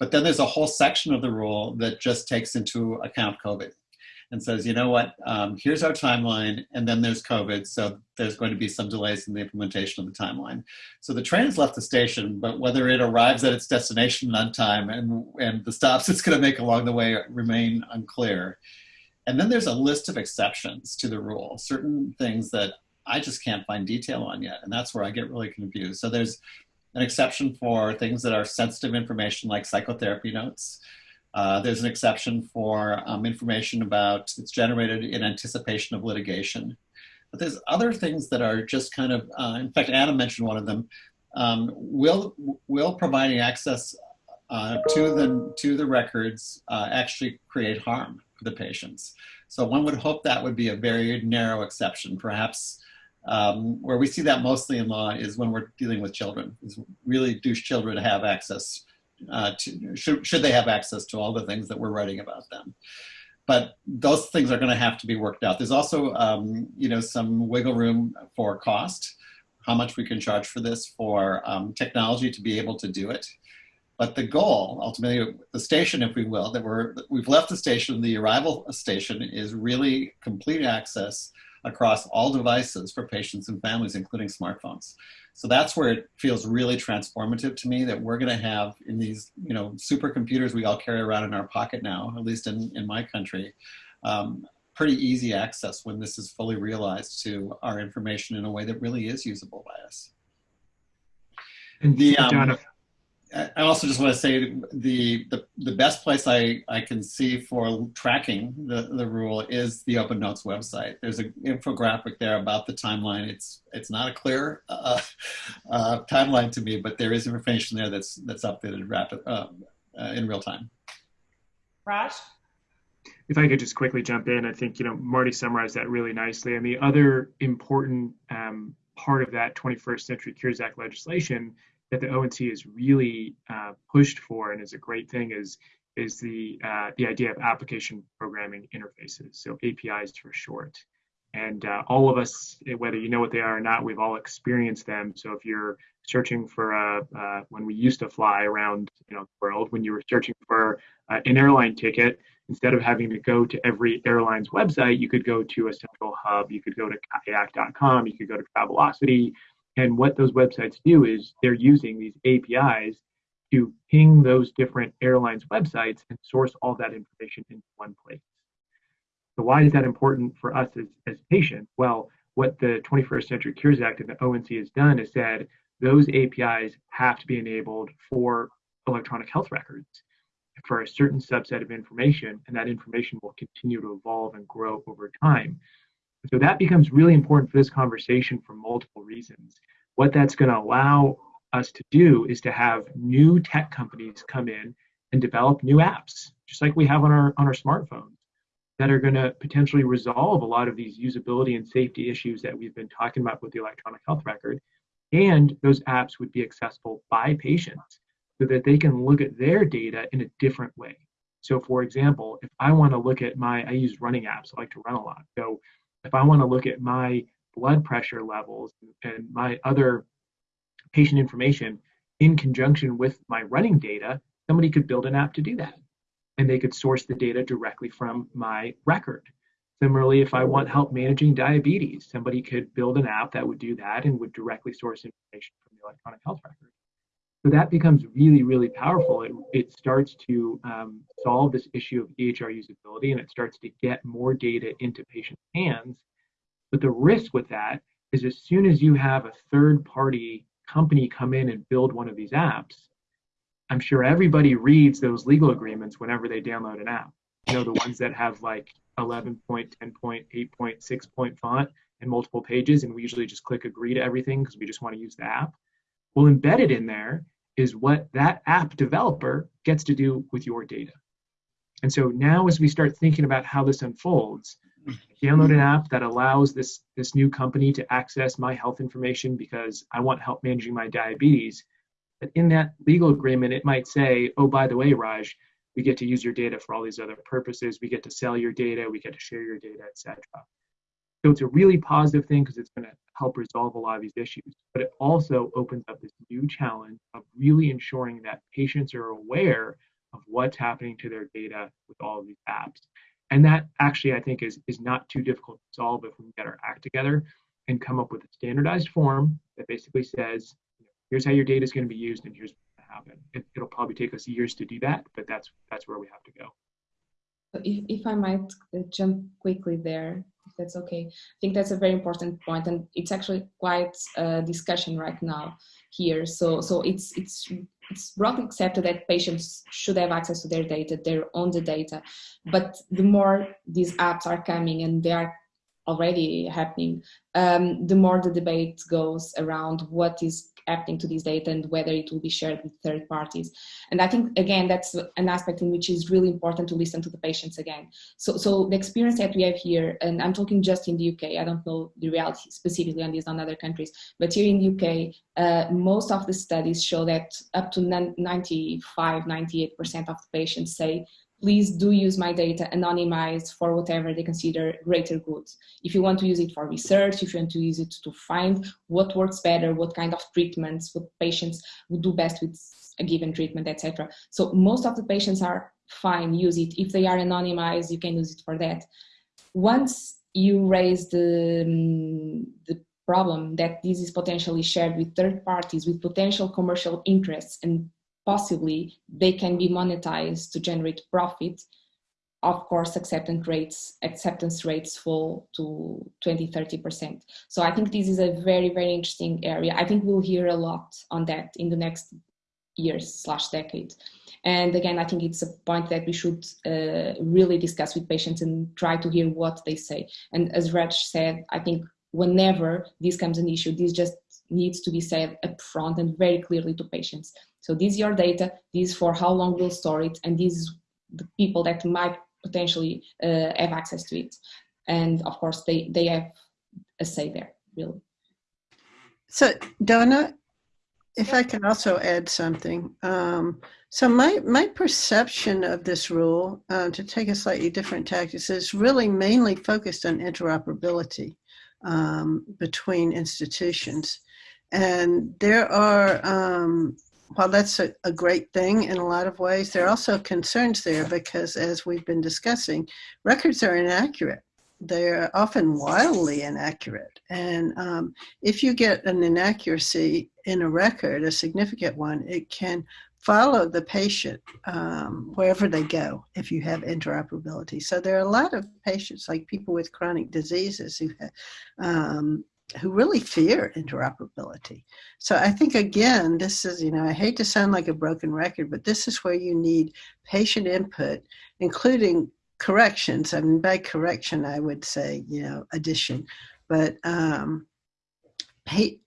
Speaker 4: But then there's a whole section of the rule that just takes into account COVID and says, you know what, um, here's our timeline, and then there's COVID, so there's going to be some delays in the implementation of the timeline. So the train has left the station, but whether it arrives at its destination on time and, and the stops it's going to make along the way remain unclear. And then there's a list of exceptions to the rule, certain things that I just can't find detail on yet, and that's where I get really confused. So there's an exception for things that are sensitive information like psychotherapy notes. Uh, there's an exception for um, information about it's generated in anticipation of litigation. But there's other things that are just kind of, uh, in fact, Anna mentioned one of them. Um, will will providing access uh, to the to the records uh, actually create harm for the patients? So one would hope that would be a very narrow exception. Perhaps um, where we see that mostly in law is when we're dealing with children. Is really do children have access uh, to, should, should they have access to all the things that we're writing about them. But those things are going to have to be worked out. There's also, um, you know, some wiggle room for cost, how much we can charge for this, for um, technology to be able to do it. But the goal, ultimately, the station, if we will, that we're we've left the station, the arrival station is really complete access across all devices for patients and families, including smartphones. So that's where it feels really transformative to me that we're going to have in these, you know, supercomputers we all carry around in our pocket now, at least in, in my country, um, pretty easy access when this is fully realized to our information in a way that really is usable by us.
Speaker 3: And the, um,
Speaker 4: I also just want to say the, the, the best place I, I can see for tracking the, the rule is the Open Notes website. There's an infographic there about the timeline. It's it's not a clear uh, uh, timeline to me, but there is information there that's that's updated rapid uh, uh in real time.
Speaker 1: Raj?
Speaker 3: If I could just quickly jump in, I think you know Marty summarized that really nicely. And the other important um, part of that 21st Century Cures Act legislation that the ONC is really uh, pushed for and is a great thing is is the uh, the idea of application programming interfaces, so APIs for short. And uh, all of us, whether you know what they are or not, we've all experienced them. So if you're searching for a, uh, when we used to fly around you know the world, when you were searching for uh, an airline ticket, instead of having to go to every airline's website, you could go to a central hub. You could go to kayak.com. You could go to Travelocity. And what those websites do is they're using these APIs to ping those different airlines' websites and source all that information into one place. So why is that important for us as, as patients? Well, what the 21st Century Cures Act and the ONC has done is said those APIs have to be enabled for electronic health records for a certain subset of information, and that information will continue to evolve and grow over time. So that becomes really important for this conversation for multiple reasons. What that's going to allow us to do is to have new tech companies come in and develop new apps, just like we have on our on our smartphones, that are going to potentially resolve a lot of these usability and safety issues that we've been talking about with the electronic health record. And those apps would be accessible by patients so that they can look at their data in a different way. So, for example, if I want to look at my, I use running apps, I like to run a lot. So, if I want to look at my blood pressure levels and my other patient information in conjunction with my running data, somebody could build an app to do that. And they could source the data directly from my record. Similarly, if I want help managing diabetes, somebody could build an app that would do that and would directly source information from the electronic health record. So that becomes really, really powerful. It, it starts to um, solve this issue of EHR usability and it starts to get more data into patients' hands. But the risk with that is as soon as you have a third party company come in and build one of these apps, I'm sure everybody reads those legal agreements whenever they download an app. You know, the ones that have like 11 point, 10 point, 8 point, 6 point font and multiple pages, and we usually just click agree to everything because we just want to use the app. We'll embed it in there is what that app developer gets to do with your data. And so now as we start thinking about how this unfolds, download an app that allows this, this new company to access my health information because I want help managing my diabetes. But in that legal agreement, it might say, oh, by the way, Raj, we get to use your data for all these other purposes. We get to sell your data. We get to share your data, etc. So it's a really positive thing because it's going to help resolve a lot of these issues. But it also opens up this new challenge of really ensuring that patients are aware of what's happening to their data with all of these apps. And that actually, I think, is, is not too difficult to solve if we get our act together and come up with a standardized form that basically says, here's how your data is going to be used and here's what's going to happen. It, it'll probably take us years to do that, but that's that's where we have to go.
Speaker 5: If, if I might uh, jump quickly there, if that's okay. I think that's a very important point, and it's actually quite a discussion right now here. So, so it's it's it's broadly accepted that patients should have access to their data, their own the data. But the more these apps are coming, and they are already happening, um, the more the debate goes around what is happening to this data and whether it will be shared with third parties. And I think, again, that's an aspect in which is really important to listen to the patients again. So, so the experience that we have here, and I'm talking just in the UK, I don't know the reality specifically on these on other countries, but here in the UK, uh, most of the studies show that up to 95, 98% of the patients say please do use my data anonymized for whatever they consider greater good. If you want to use it for research, if you want to use it to find what works better, what kind of treatments, what patients would do best with a given treatment, etc. So most of the patients are fine, use it. If they are anonymized, you can use it for that. Once you raise the, um, the problem that this is potentially shared with third parties with potential commercial interests and possibly they can be monetized to generate profit. Of course acceptance rates acceptance rates fall to 20 30 percent. So i think this is a very very interesting area. I think we'll hear a lot on that in the next years slash decade. And again i think it's a point that we should uh, really discuss with patients and try to hear what they say. And as raj said i think whenever this comes an issue this just needs to be said upfront and very clearly to patients so this is your data, this is for how long we'll store it, and these is the people that might potentially uh, have access to it. And of course, they, they have a say there, really.
Speaker 2: So Donna, if I can also add something. Um, so my, my perception of this rule, uh, to take a slightly different tactics, is really mainly focused on interoperability um, between institutions. And there are um, while that's a, a, great thing in a lot of ways, there are also concerns there because, as we've been discussing, records are inaccurate. They're often wildly inaccurate. And um, if you get an inaccuracy in a record, a significant one, it can follow the patient um, wherever they go if you have interoperability. So there are a lot of patients, like people with chronic diseases, who um, who really fear interoperability. So I think again, this is, you know, I hate to sound like a broken record, but this is where you need patient input, including corrections. I mean, by correction, I would say, you know, addition, but um, it,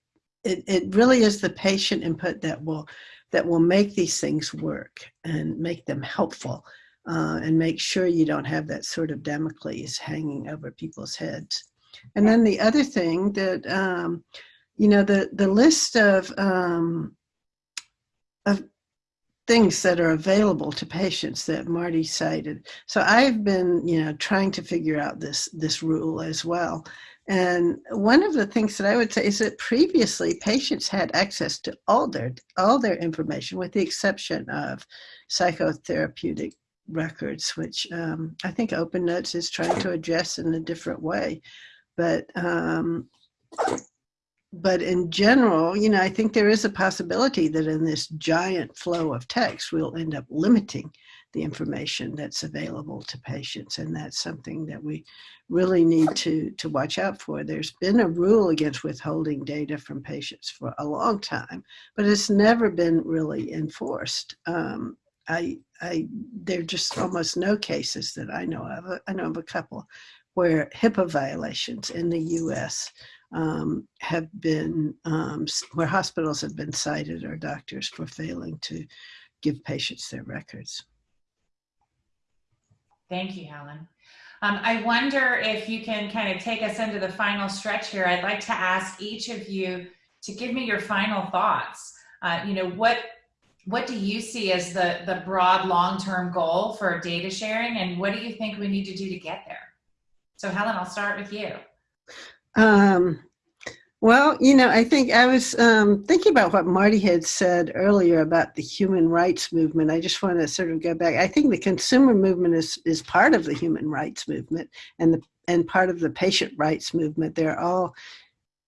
Speaker 2: it really is the patient input that will, that will make these things work and make them helpful uh, and make sure you don't have that sort of Damocles hanging over people's heads. And then the other thing that, um, you know, the, the list of, um, of things that are available to patients that Marty cited. So I've been, you know, trying to figure out this, this rule as well. And one of the things that I would say is that previously patients had access to all their, all their information with the exception of psychotherapeutic records, which um, I think Open Notes is trying to address in a different way. But um, but in general, you know, I think there is a possibility that in this giant flow of text, we'll end up limiting the information that's available to patients. And that's something that we really need to, to watch out for. There's been a rule against withholding data from patients for a long time, but it's never been really enforced. Um, I, I, there are just almost no cases that I know of. I know of a couple where HIPAA violations in the US um, have been, um, where hospitals have been cited or doctors for failing to give patients their records.
Speaker 1: Thank you, Helen. Um, I wonder if you can kind of take us into the final stretch here. I'd like to ask each of you to give me your final thoughts. Uh, you know, what what do you see as the the broad long-term goal for data sharing, and what do you think we need to do to get there? So, Helen, I'll start with you.
Speaker 2: Um, well, you know, I think I was um, thinking about what Marty had said earlier about the human rights movement. I just want to sort of go back. I think the consumer movement is, is part of the human rights movement and the and part of the patient rights movement. They're all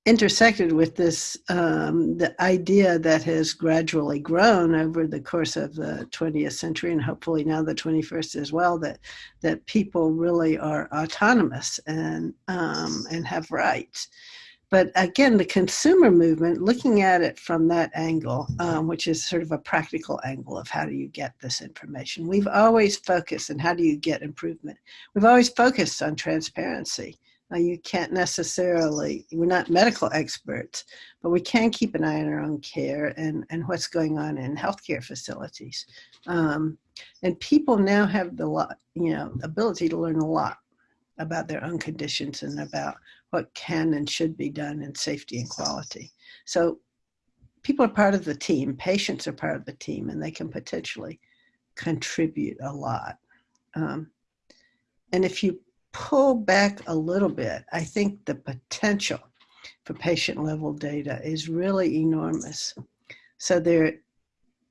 Speaker 2: intersected with this um, the idea that has gradually grown over the course of the 20th century and hopefully now the 21st as well that that people really are autonomous and um, and have rights but again, the consumer movement, looking at it from that angle, um, which is sort of a practical angle of how do you get this information. We've always focused on how do you get improvement. We've always focused on transparency. Now, you can't necessarily, we're not medical experts, but we can keep an eye on our own care and, and what's going on in healthcare facilities. Um, and people now have the lot, you know, ability to learn a lot about their own conditions and about what can and should be done in safety and quality. So people are part of the team, patients are part of the team, and they can potentially contribute a lot. Um, and if you pull back a little bit, I think the potential for patient level data is really enormous. So there are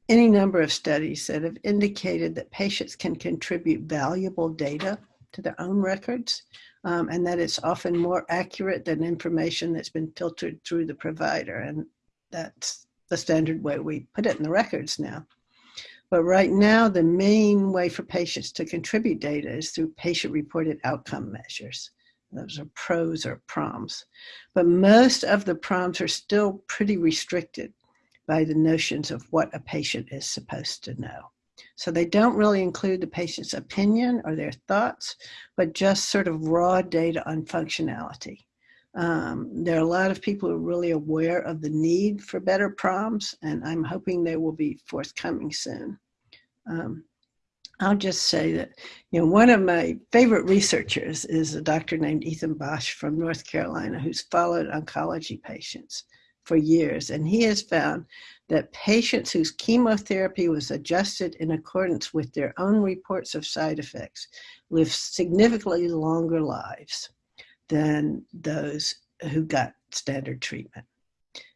Speaker 2: any number of studies that have indicated that patients can contribute valuable data to their own records um, and that it's often more accurate than information that's been filtered through the provider. And that's the standard way we put it in the records now. But right now, the main way for patients to contribute data is through patient-reported outcome measures. Those are PROs or PROMs. But most of the PROMs are still pretty restricted by the notions of what a patient is supposed to know. So they don't really include the patient's opinion or their thoughts, but just sort of raw data on functionality. Um, there are a lot of people who are really aware of the need for better PROMs, and I'm hoping they will be forthcoming soon. Um, I'll just say that, you know, one of my favorite researchers is a doctor named Ethan Basch from North Carolina who's followed oncology patients for years. And he has found that patients whose chemotherapy was adjusted in accordance with their own reports of side effects live significantly longer lives than those who got standard treatment.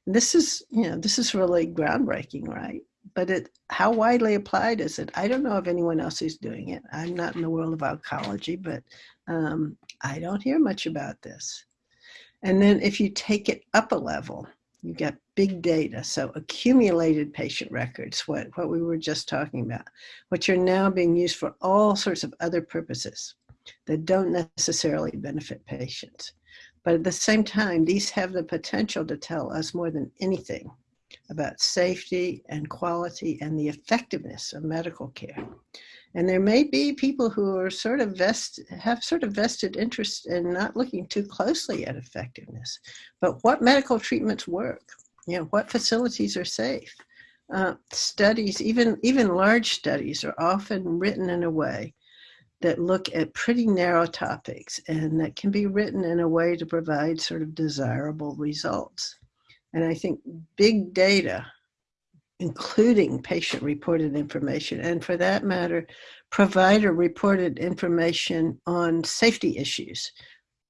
Speaker 2: And this is, you know, this is really groundbreaking, right? But it, how widely applied is it? I don't know of anyone else who's doing it. I'm not in the world of oncology, but um, I don't hear much about this. And then if you take it up a level, you get big data, so accumulated patient records, what, what we were just talking about, which are now being used for all sorts of other purposes that don't necessarily benefit patients. But at the same time, these have the potential to tell us more than anything about safety and quality and the effectiveness of medical care. And there may be people who are sort of vest, have sort of vested interest in not looking too closely at effectiveness, but what medical treatments work, you know, what facilities are safe. Uh, studies, even, even large studies are often written in a way that look at pretty narrow topics and that can be written in a way to provide sort of desirable results. And I think big data including patient reported information, and for that matter, provider reported information on safety issues,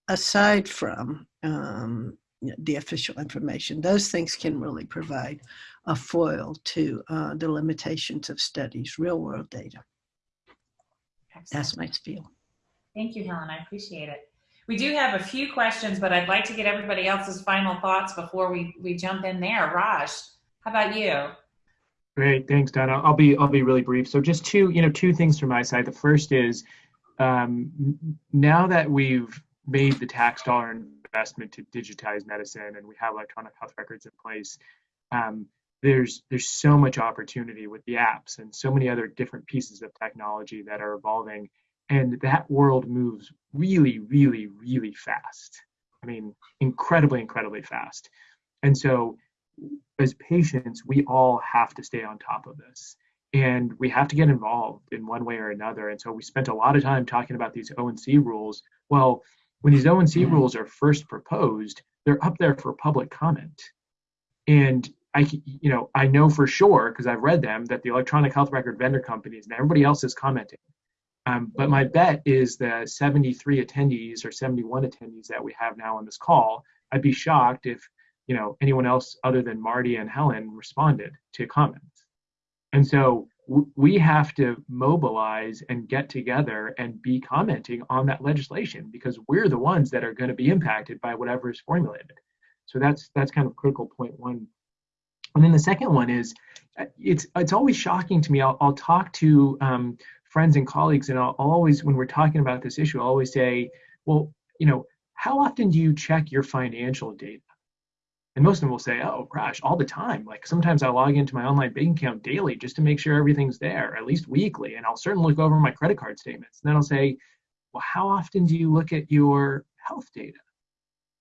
Speaker 2: aside from um, the official information. Those things can really provide a foil to uh, the limitations of studies, real world data. Excellent. That's my spiel.
Speaker 1: Thank you, Helen. I appreciate it. We do have a few questions, but I'd like to get everybody else's final thoughts before we, we jump in there. Raj, how about you?
Speaker 3: Great, thanks, Donna. I'll be I'll be really brief. So just two you know two things from my side. The first is um, now that we've made the tax dollar investment to digitize medicine and we have electronic health records in place, um, there's there's so much opportunity with the apps and so many other different pieces of technology that are evolving, and that world moves really, really, really fast. I mean, incredibly, incredibly fast. And so, as patients, we all have to stay on top of this and we have to get involved in one way or another. And so, we spent a lot of time talking about these ONC rules. Well, when these mm-hmm. rules are first proposed, they're up there for public comment. And I, you know, I know for sure because I've read them that the electronic health record vendor companies and everybody else is commenting. Um, but my bet is the 73 attendees or 71 attendees that we have now on this call, I'd be shocked if you know anyone else other than Marty and Helen responded to comments. And so w- we have to mobilize and get together and be commenting on that legislation because we're the ones that are going to be impacted by whatever is formulated. So that's that's kind of critical point one. And then the second one is uh, it's it's always shocking to me. I'll, I'll talk to um, friends and colleagues, and I'll, I'll always, when we're talking about this issue, I'll always say, well, you know, how often do you check your financial data? And most of them will say, oh, gosh, all the time. Like sometimes I log into my online bank account daily just to make sure everything's there, at least weekly. And I'll certainly look over my credit card statements. And then I'll say, well, how often do you look at your health data?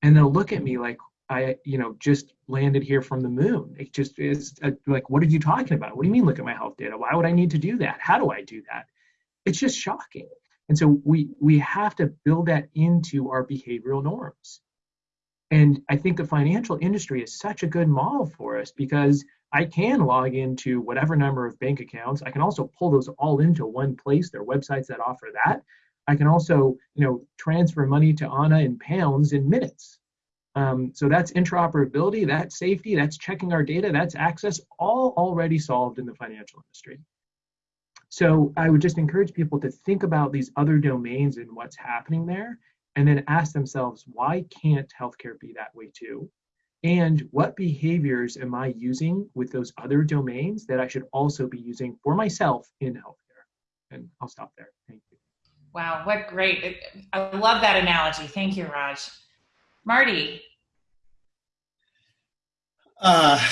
Speaker 3: And they'll look at me like, I, you know, just landed here from the moon. It just is uh, like, what are you talking about? What do you mean, look at my health data? Why would I need to do that? How do I do that? it's just shocking. And so we we have to build that into our behavioral norms. And I think the financial industry is such a good model for us because I can log into whatever number of bank accounts. I can also pull those all into one place. There are websites that offer that. I can also, you know, transfer money to Anna in pounds in minutes. Um, so that's interoperability, that's safety, that's checking our data, that's access, all already solved in the financial industry. So I would just encourage people to think about these other domains and what's happening there, and then ask themselves, why can't healthcare be that way too? And what behaviors am I using with those other domains that I should also be using for myself in healthcare? And I'll stop there. Thank you.
Speaker 1: Wow, what great. I love that analogy. Thank you, Raj. Marty.
Speaker 4: Uh,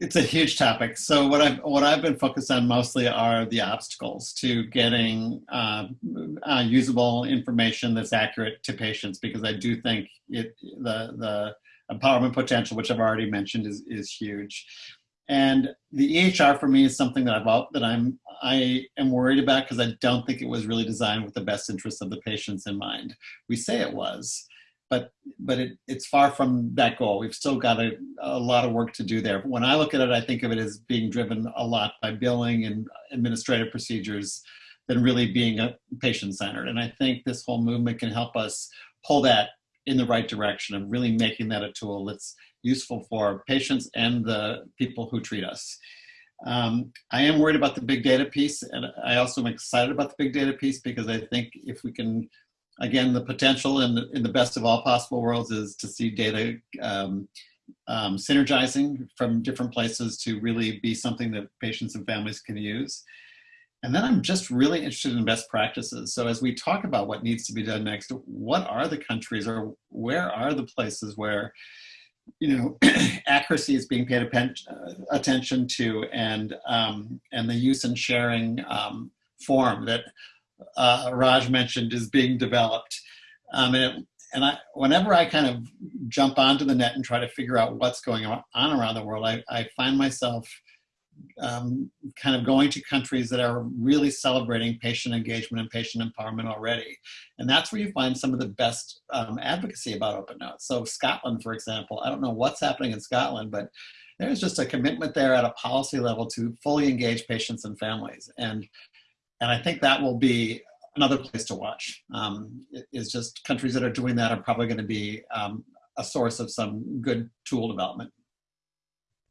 Speaker 4: it's a huge topic. So what I've what I've been focused on mostly are the obstacles to getting uh, uh, usable information that's accurate to patients, because I do think it the the empowerment potential, which I've already mentioned, is is huge. And the EHR for me is something that I've that I'm I am worried about because I don't think it was really designed with the best interests of the patients in mind. We say it was, but but it, it's far from that goal. We've still got a, a lot of work to do there. When I look at it, I think of it as being driven a lot by billing and administrative procedures than really being a patient centered. And I think this whole movement can help us pull that in the right direction of really making that a tool that's useful for patients and the people who treat us. Um, I am worried about the big data piece, and I also am excited about the big data piece because I think if we can again, the potential in the, in the best of all possible worlds is to see data um, um, synergizing from different places to really be something that patients and families can use. And then I'm just really interested in best practices. So as we talk about what needs to be done next, what are the countries or where are the places where you know accuracy is being paid attention to and um, and the use and sharing um, form that uh, Raj mentioned is being developed. Um, and, it, and I, whenever I kind of jump onto the net and try to figure out what's going on around the world, I, I find myself um, kind of going to countries that are really celebrating patient engagement and patient empowerment already. And that's where you find some of the best um, advocacy about open notes. So Scotland, for example, I don't know what's happening in Scotland, but there's just a commitment there at a policy level to fully engage patients and families. And and I think that will be another place to watch. Um, is just countries that are doing that are probably going to be um, a source of some good tool development.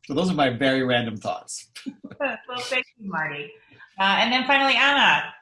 Speaker 4: So those are my very random thoughts.
Speaker 1: well, thank you, Marty. Uh, and then finally, Anna,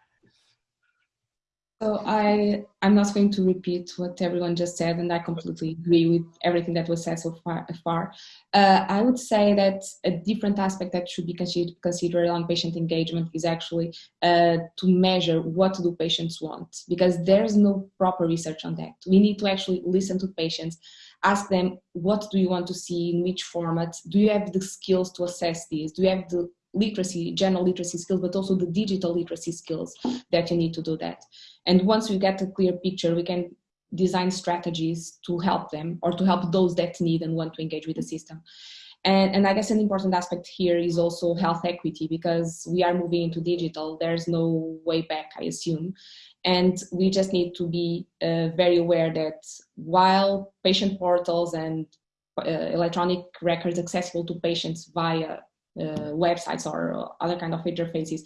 Speaker 5: so I, I'm not going to repeat what everyone just said, and I completely agree with everything that was said so far. far. Uh, I would say that a different aspect that should be considered, considered on patient engagement is actually uh, to measure what do patients want, because there's no proper research on that. We need to actually listen to patients, ask them what do you want to see in which format, do you have the skills to assess this, do you have the literacy, general literacy skills, but also the digital literacy skills that you need to do that. And once we get a clear picture, we can design strategies to help them or to help those that need and want to engage with the system. And, and I guess an important aspect here is also health equity because we are moving into digital. There's no way back, I assume. And we just need to be uh, very aware that while patient portals and uh, electronic records accessible to patients via websites or other kind of interfaces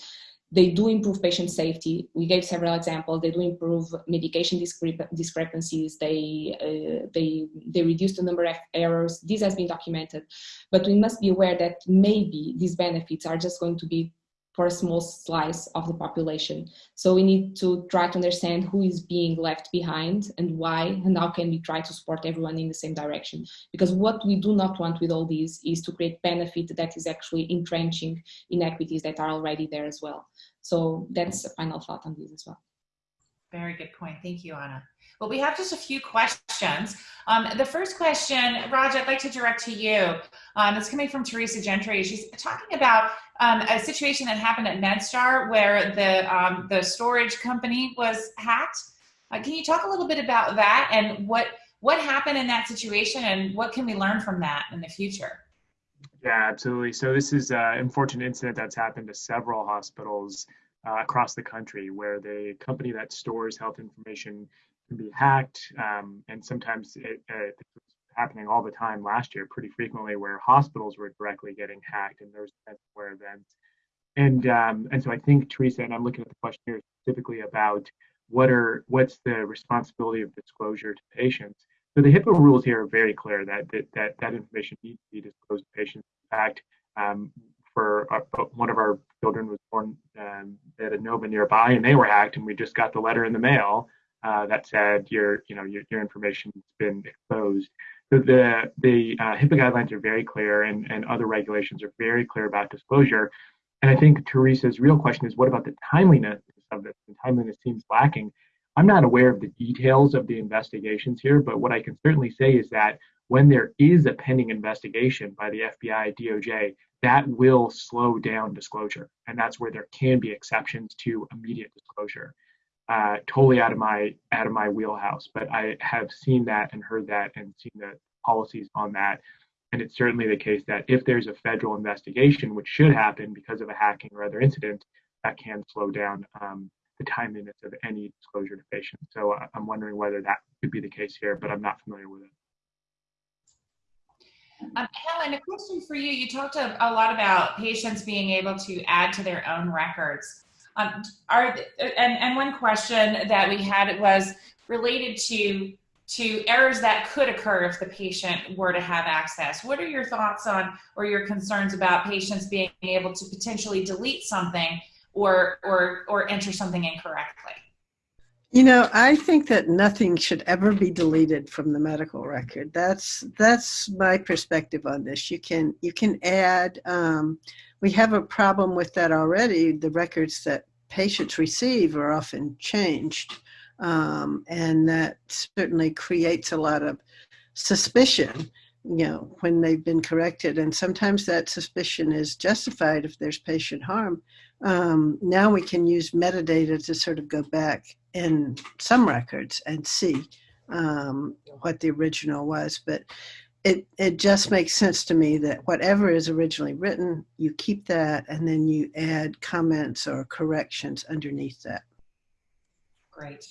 Speaker 5: they do improve patient safety. We gave several examples. They do improve medication discrep discrepancies. They, uh, they, they reduce the number of errors. This has been documented. But we must be aware that maybe these benefits are just going to be for a small slice of the population. So we need to try to understand who is being left behind and why, and how can we try to support everyone in the same direction. Because what we do not want with all these is to create benefit that is actually entrenching inequities that are already there as well. So that's a final thought on this as well.
Speaker 1: Very good point. Thank you, Anna. Well, we have just a few questions. Um, the first question, Raj, I'd like to direct to you. Um, it's coming from Teresa Gentry. She's talking about um, a situation that happened at MedStar where the, um, the storage company was hacked. Uh, can you talk a little bit about that and what, what happened in that situation and what can we learn from that in the future?
Speaker 3: Yeah, absolutely. So this is an unfortunate incident that's happened to several hospitals uh, across the country where the company that stores health information can be hacked. Um, and sometimes it, uh, it was happening all the time last year, pretty frequently, where hospitals were directly getting hacked and there's ransomware events. And um, and so I think Teresa, and I'm looking at the question here specifically about what are what's the responsibility of disclosure to patients. So the HIPAA rules here are very clear that that that, that information needs to be disclosed to patients. In fact, um, for our, one of our children was born um, at Inova nearby, and they were hacked, and we just got the letter in the mail uh, that said your you know your, your information's been exposed. So the the uh, HIPAA guidelines are very clear, and and other regulations are very clear about disclosure. And I think Teresa's real question is, what about the timeliness of this? And timeliness seems lacking. I'm not aware of the details of the investigations here, but what I can certainly say is that when there is a pending investigation by the FBI, DOJ, that will slow down disclosure. And that's where there can be exceptions to immediate disclosure. Uh, totally out of my out of my wheelhouse, but I have seen that and heard that and seen the policies on that. And it's certainly the case that if there's a federal investigation, which should happen because of a hacking or other incident, that can slow down um, the timeliness of any disclosure to patients. So uh, I'm wondering whether that could be the case here, but I'm not familiar with it.
Speaker 1: Um, Helen, a question for you. You talked a, a, lot about patients being able to add to their own records. Um, are and, and one question that we had was related to to errors that could occur if the patient were to have access. What are your thoughts on or your concerns about patients being able to potentially delete something or or or enter something incorrectly?
Speaker 2: You know, I think that nothing should ever be deleted from the medical record. That's that's my perspective on this. You can you can add. Um, we have a problem with that already. The records that patients receive are often changed, um, and that certainly creates a lot of suspicion. You know, when they've been corrected, and sometimes that suspicion is justified if there's patient harm. Um, now we can use metadata to sort of go back in some records and see um, what the original was. But it, it just makes sense to me that whatever is originally written, you keep that and then you add comments or corrections underneath that.
Speaker 1: Great.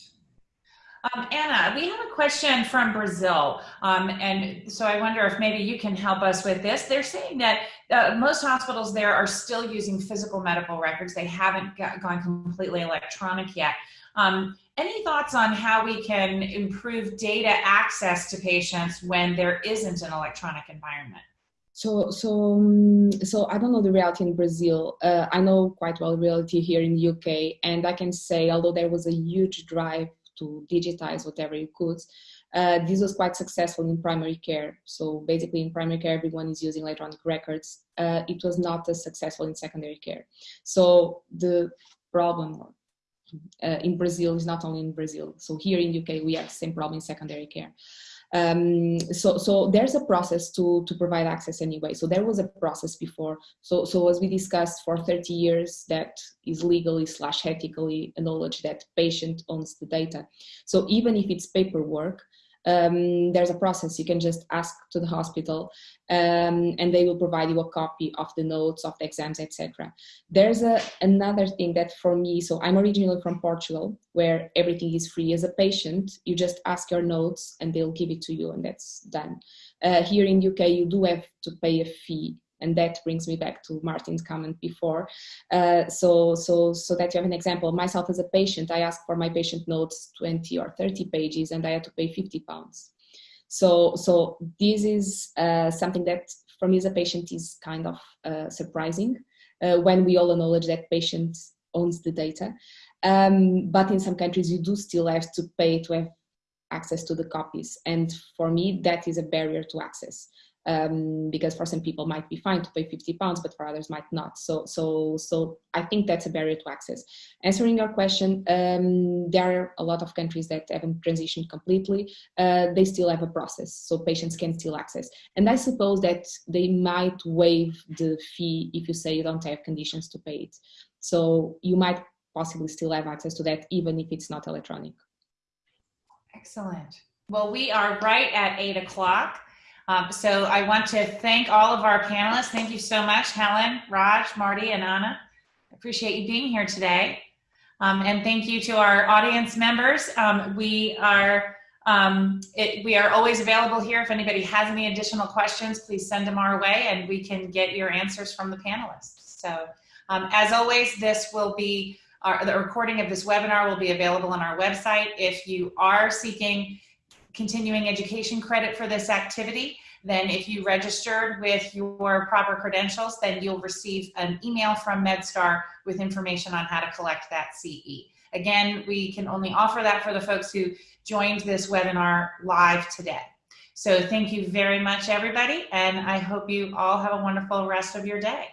Speaker 1: Um, Anna, we have a question from Brazil, um, and so I wonder if maybe you can help us with this. They're saying that uh, most hospitals there are still using physical medical records. They haven't got, gone completely electronic yet. Um, any thoughts on how we can improve data access to patients when there isn't an electronic environment?
Speaker 5: So, so, um, so I don't know the reality in Brazil. Uh, I know quite well reality here in the UK, and I can say, although there was a huge drive to digitize whatever you could, uh, this was quite successful in primary care. So basically, in primary care, everyone is using electronic records. Uh, it was not as successful in secondary care. So the problem, uh, in Brazil is not only in Brazil. So here in UK, we have the same problem in secondary care. Um, so, so there's a process to, to provide access anyway. So there was a process before. So, so as we discussed for 30 years, that is legally slash ethically acknowledged that patient owns the data. So even if it's paperwork, um, there's a process. You can just ask to the hospital um, and they will provide you a copy of the notes of the exams, etc. There's a, another thing that for me, so I'm originally from Portugal, where everything is free. As a patient, you just ask your notes and they'll give it to you and that's done. Uh, here in UK, you do have to pay a fee and that brings me back to Martin's comment before. Uh, so, so, so that you have an example, myself as a patient, I asked for my patient notes 20 or 30 pages and I had to pay 50 pounds. So, so this is uh, something that for me as a patient is kind of uh, surprising uh, when we all acknowledge that patient owns the data. Um, but in some countries you do still have to pay to have access to the copies. And for me, that is a barrier to access um, because for some people might be fine to pay 50 pounds, but for others might not. So, so, so I think that's a barrier to access. Answering your question, um, there are a lot of countries that haven't transitioned completely. Uh, they still have a process, so patients can still access. And I suppose that they might waive the fee if you say you don't have conditions to pay it. So you might possibly still have access to that, even if it's not electronic.
Speaker 1: Excellent. Well, we are right at eight o'clock. Um, so I want to thank all of our panelists. Thank you so much, Helen, Raj, Marty, and Anna. I appreciate you being here today. Um, and thank you to our audience members. Um, we are um, it, we are always available here. If anybody has any additional questions, please send them our way and we can get your answers from the panelists. So um, as always, this will be, our, the recording of this webinar will be available on our website. If you are seeking continuing education credit for this activity, then if you registered with your proper credentials, then you'll receive an email from MedStar with information on how to collect that CE. Again, we can only offer that for the folks who joined this webinar live today. So thank you very much, everybody, and I hope you all have a wonderful rest of your day.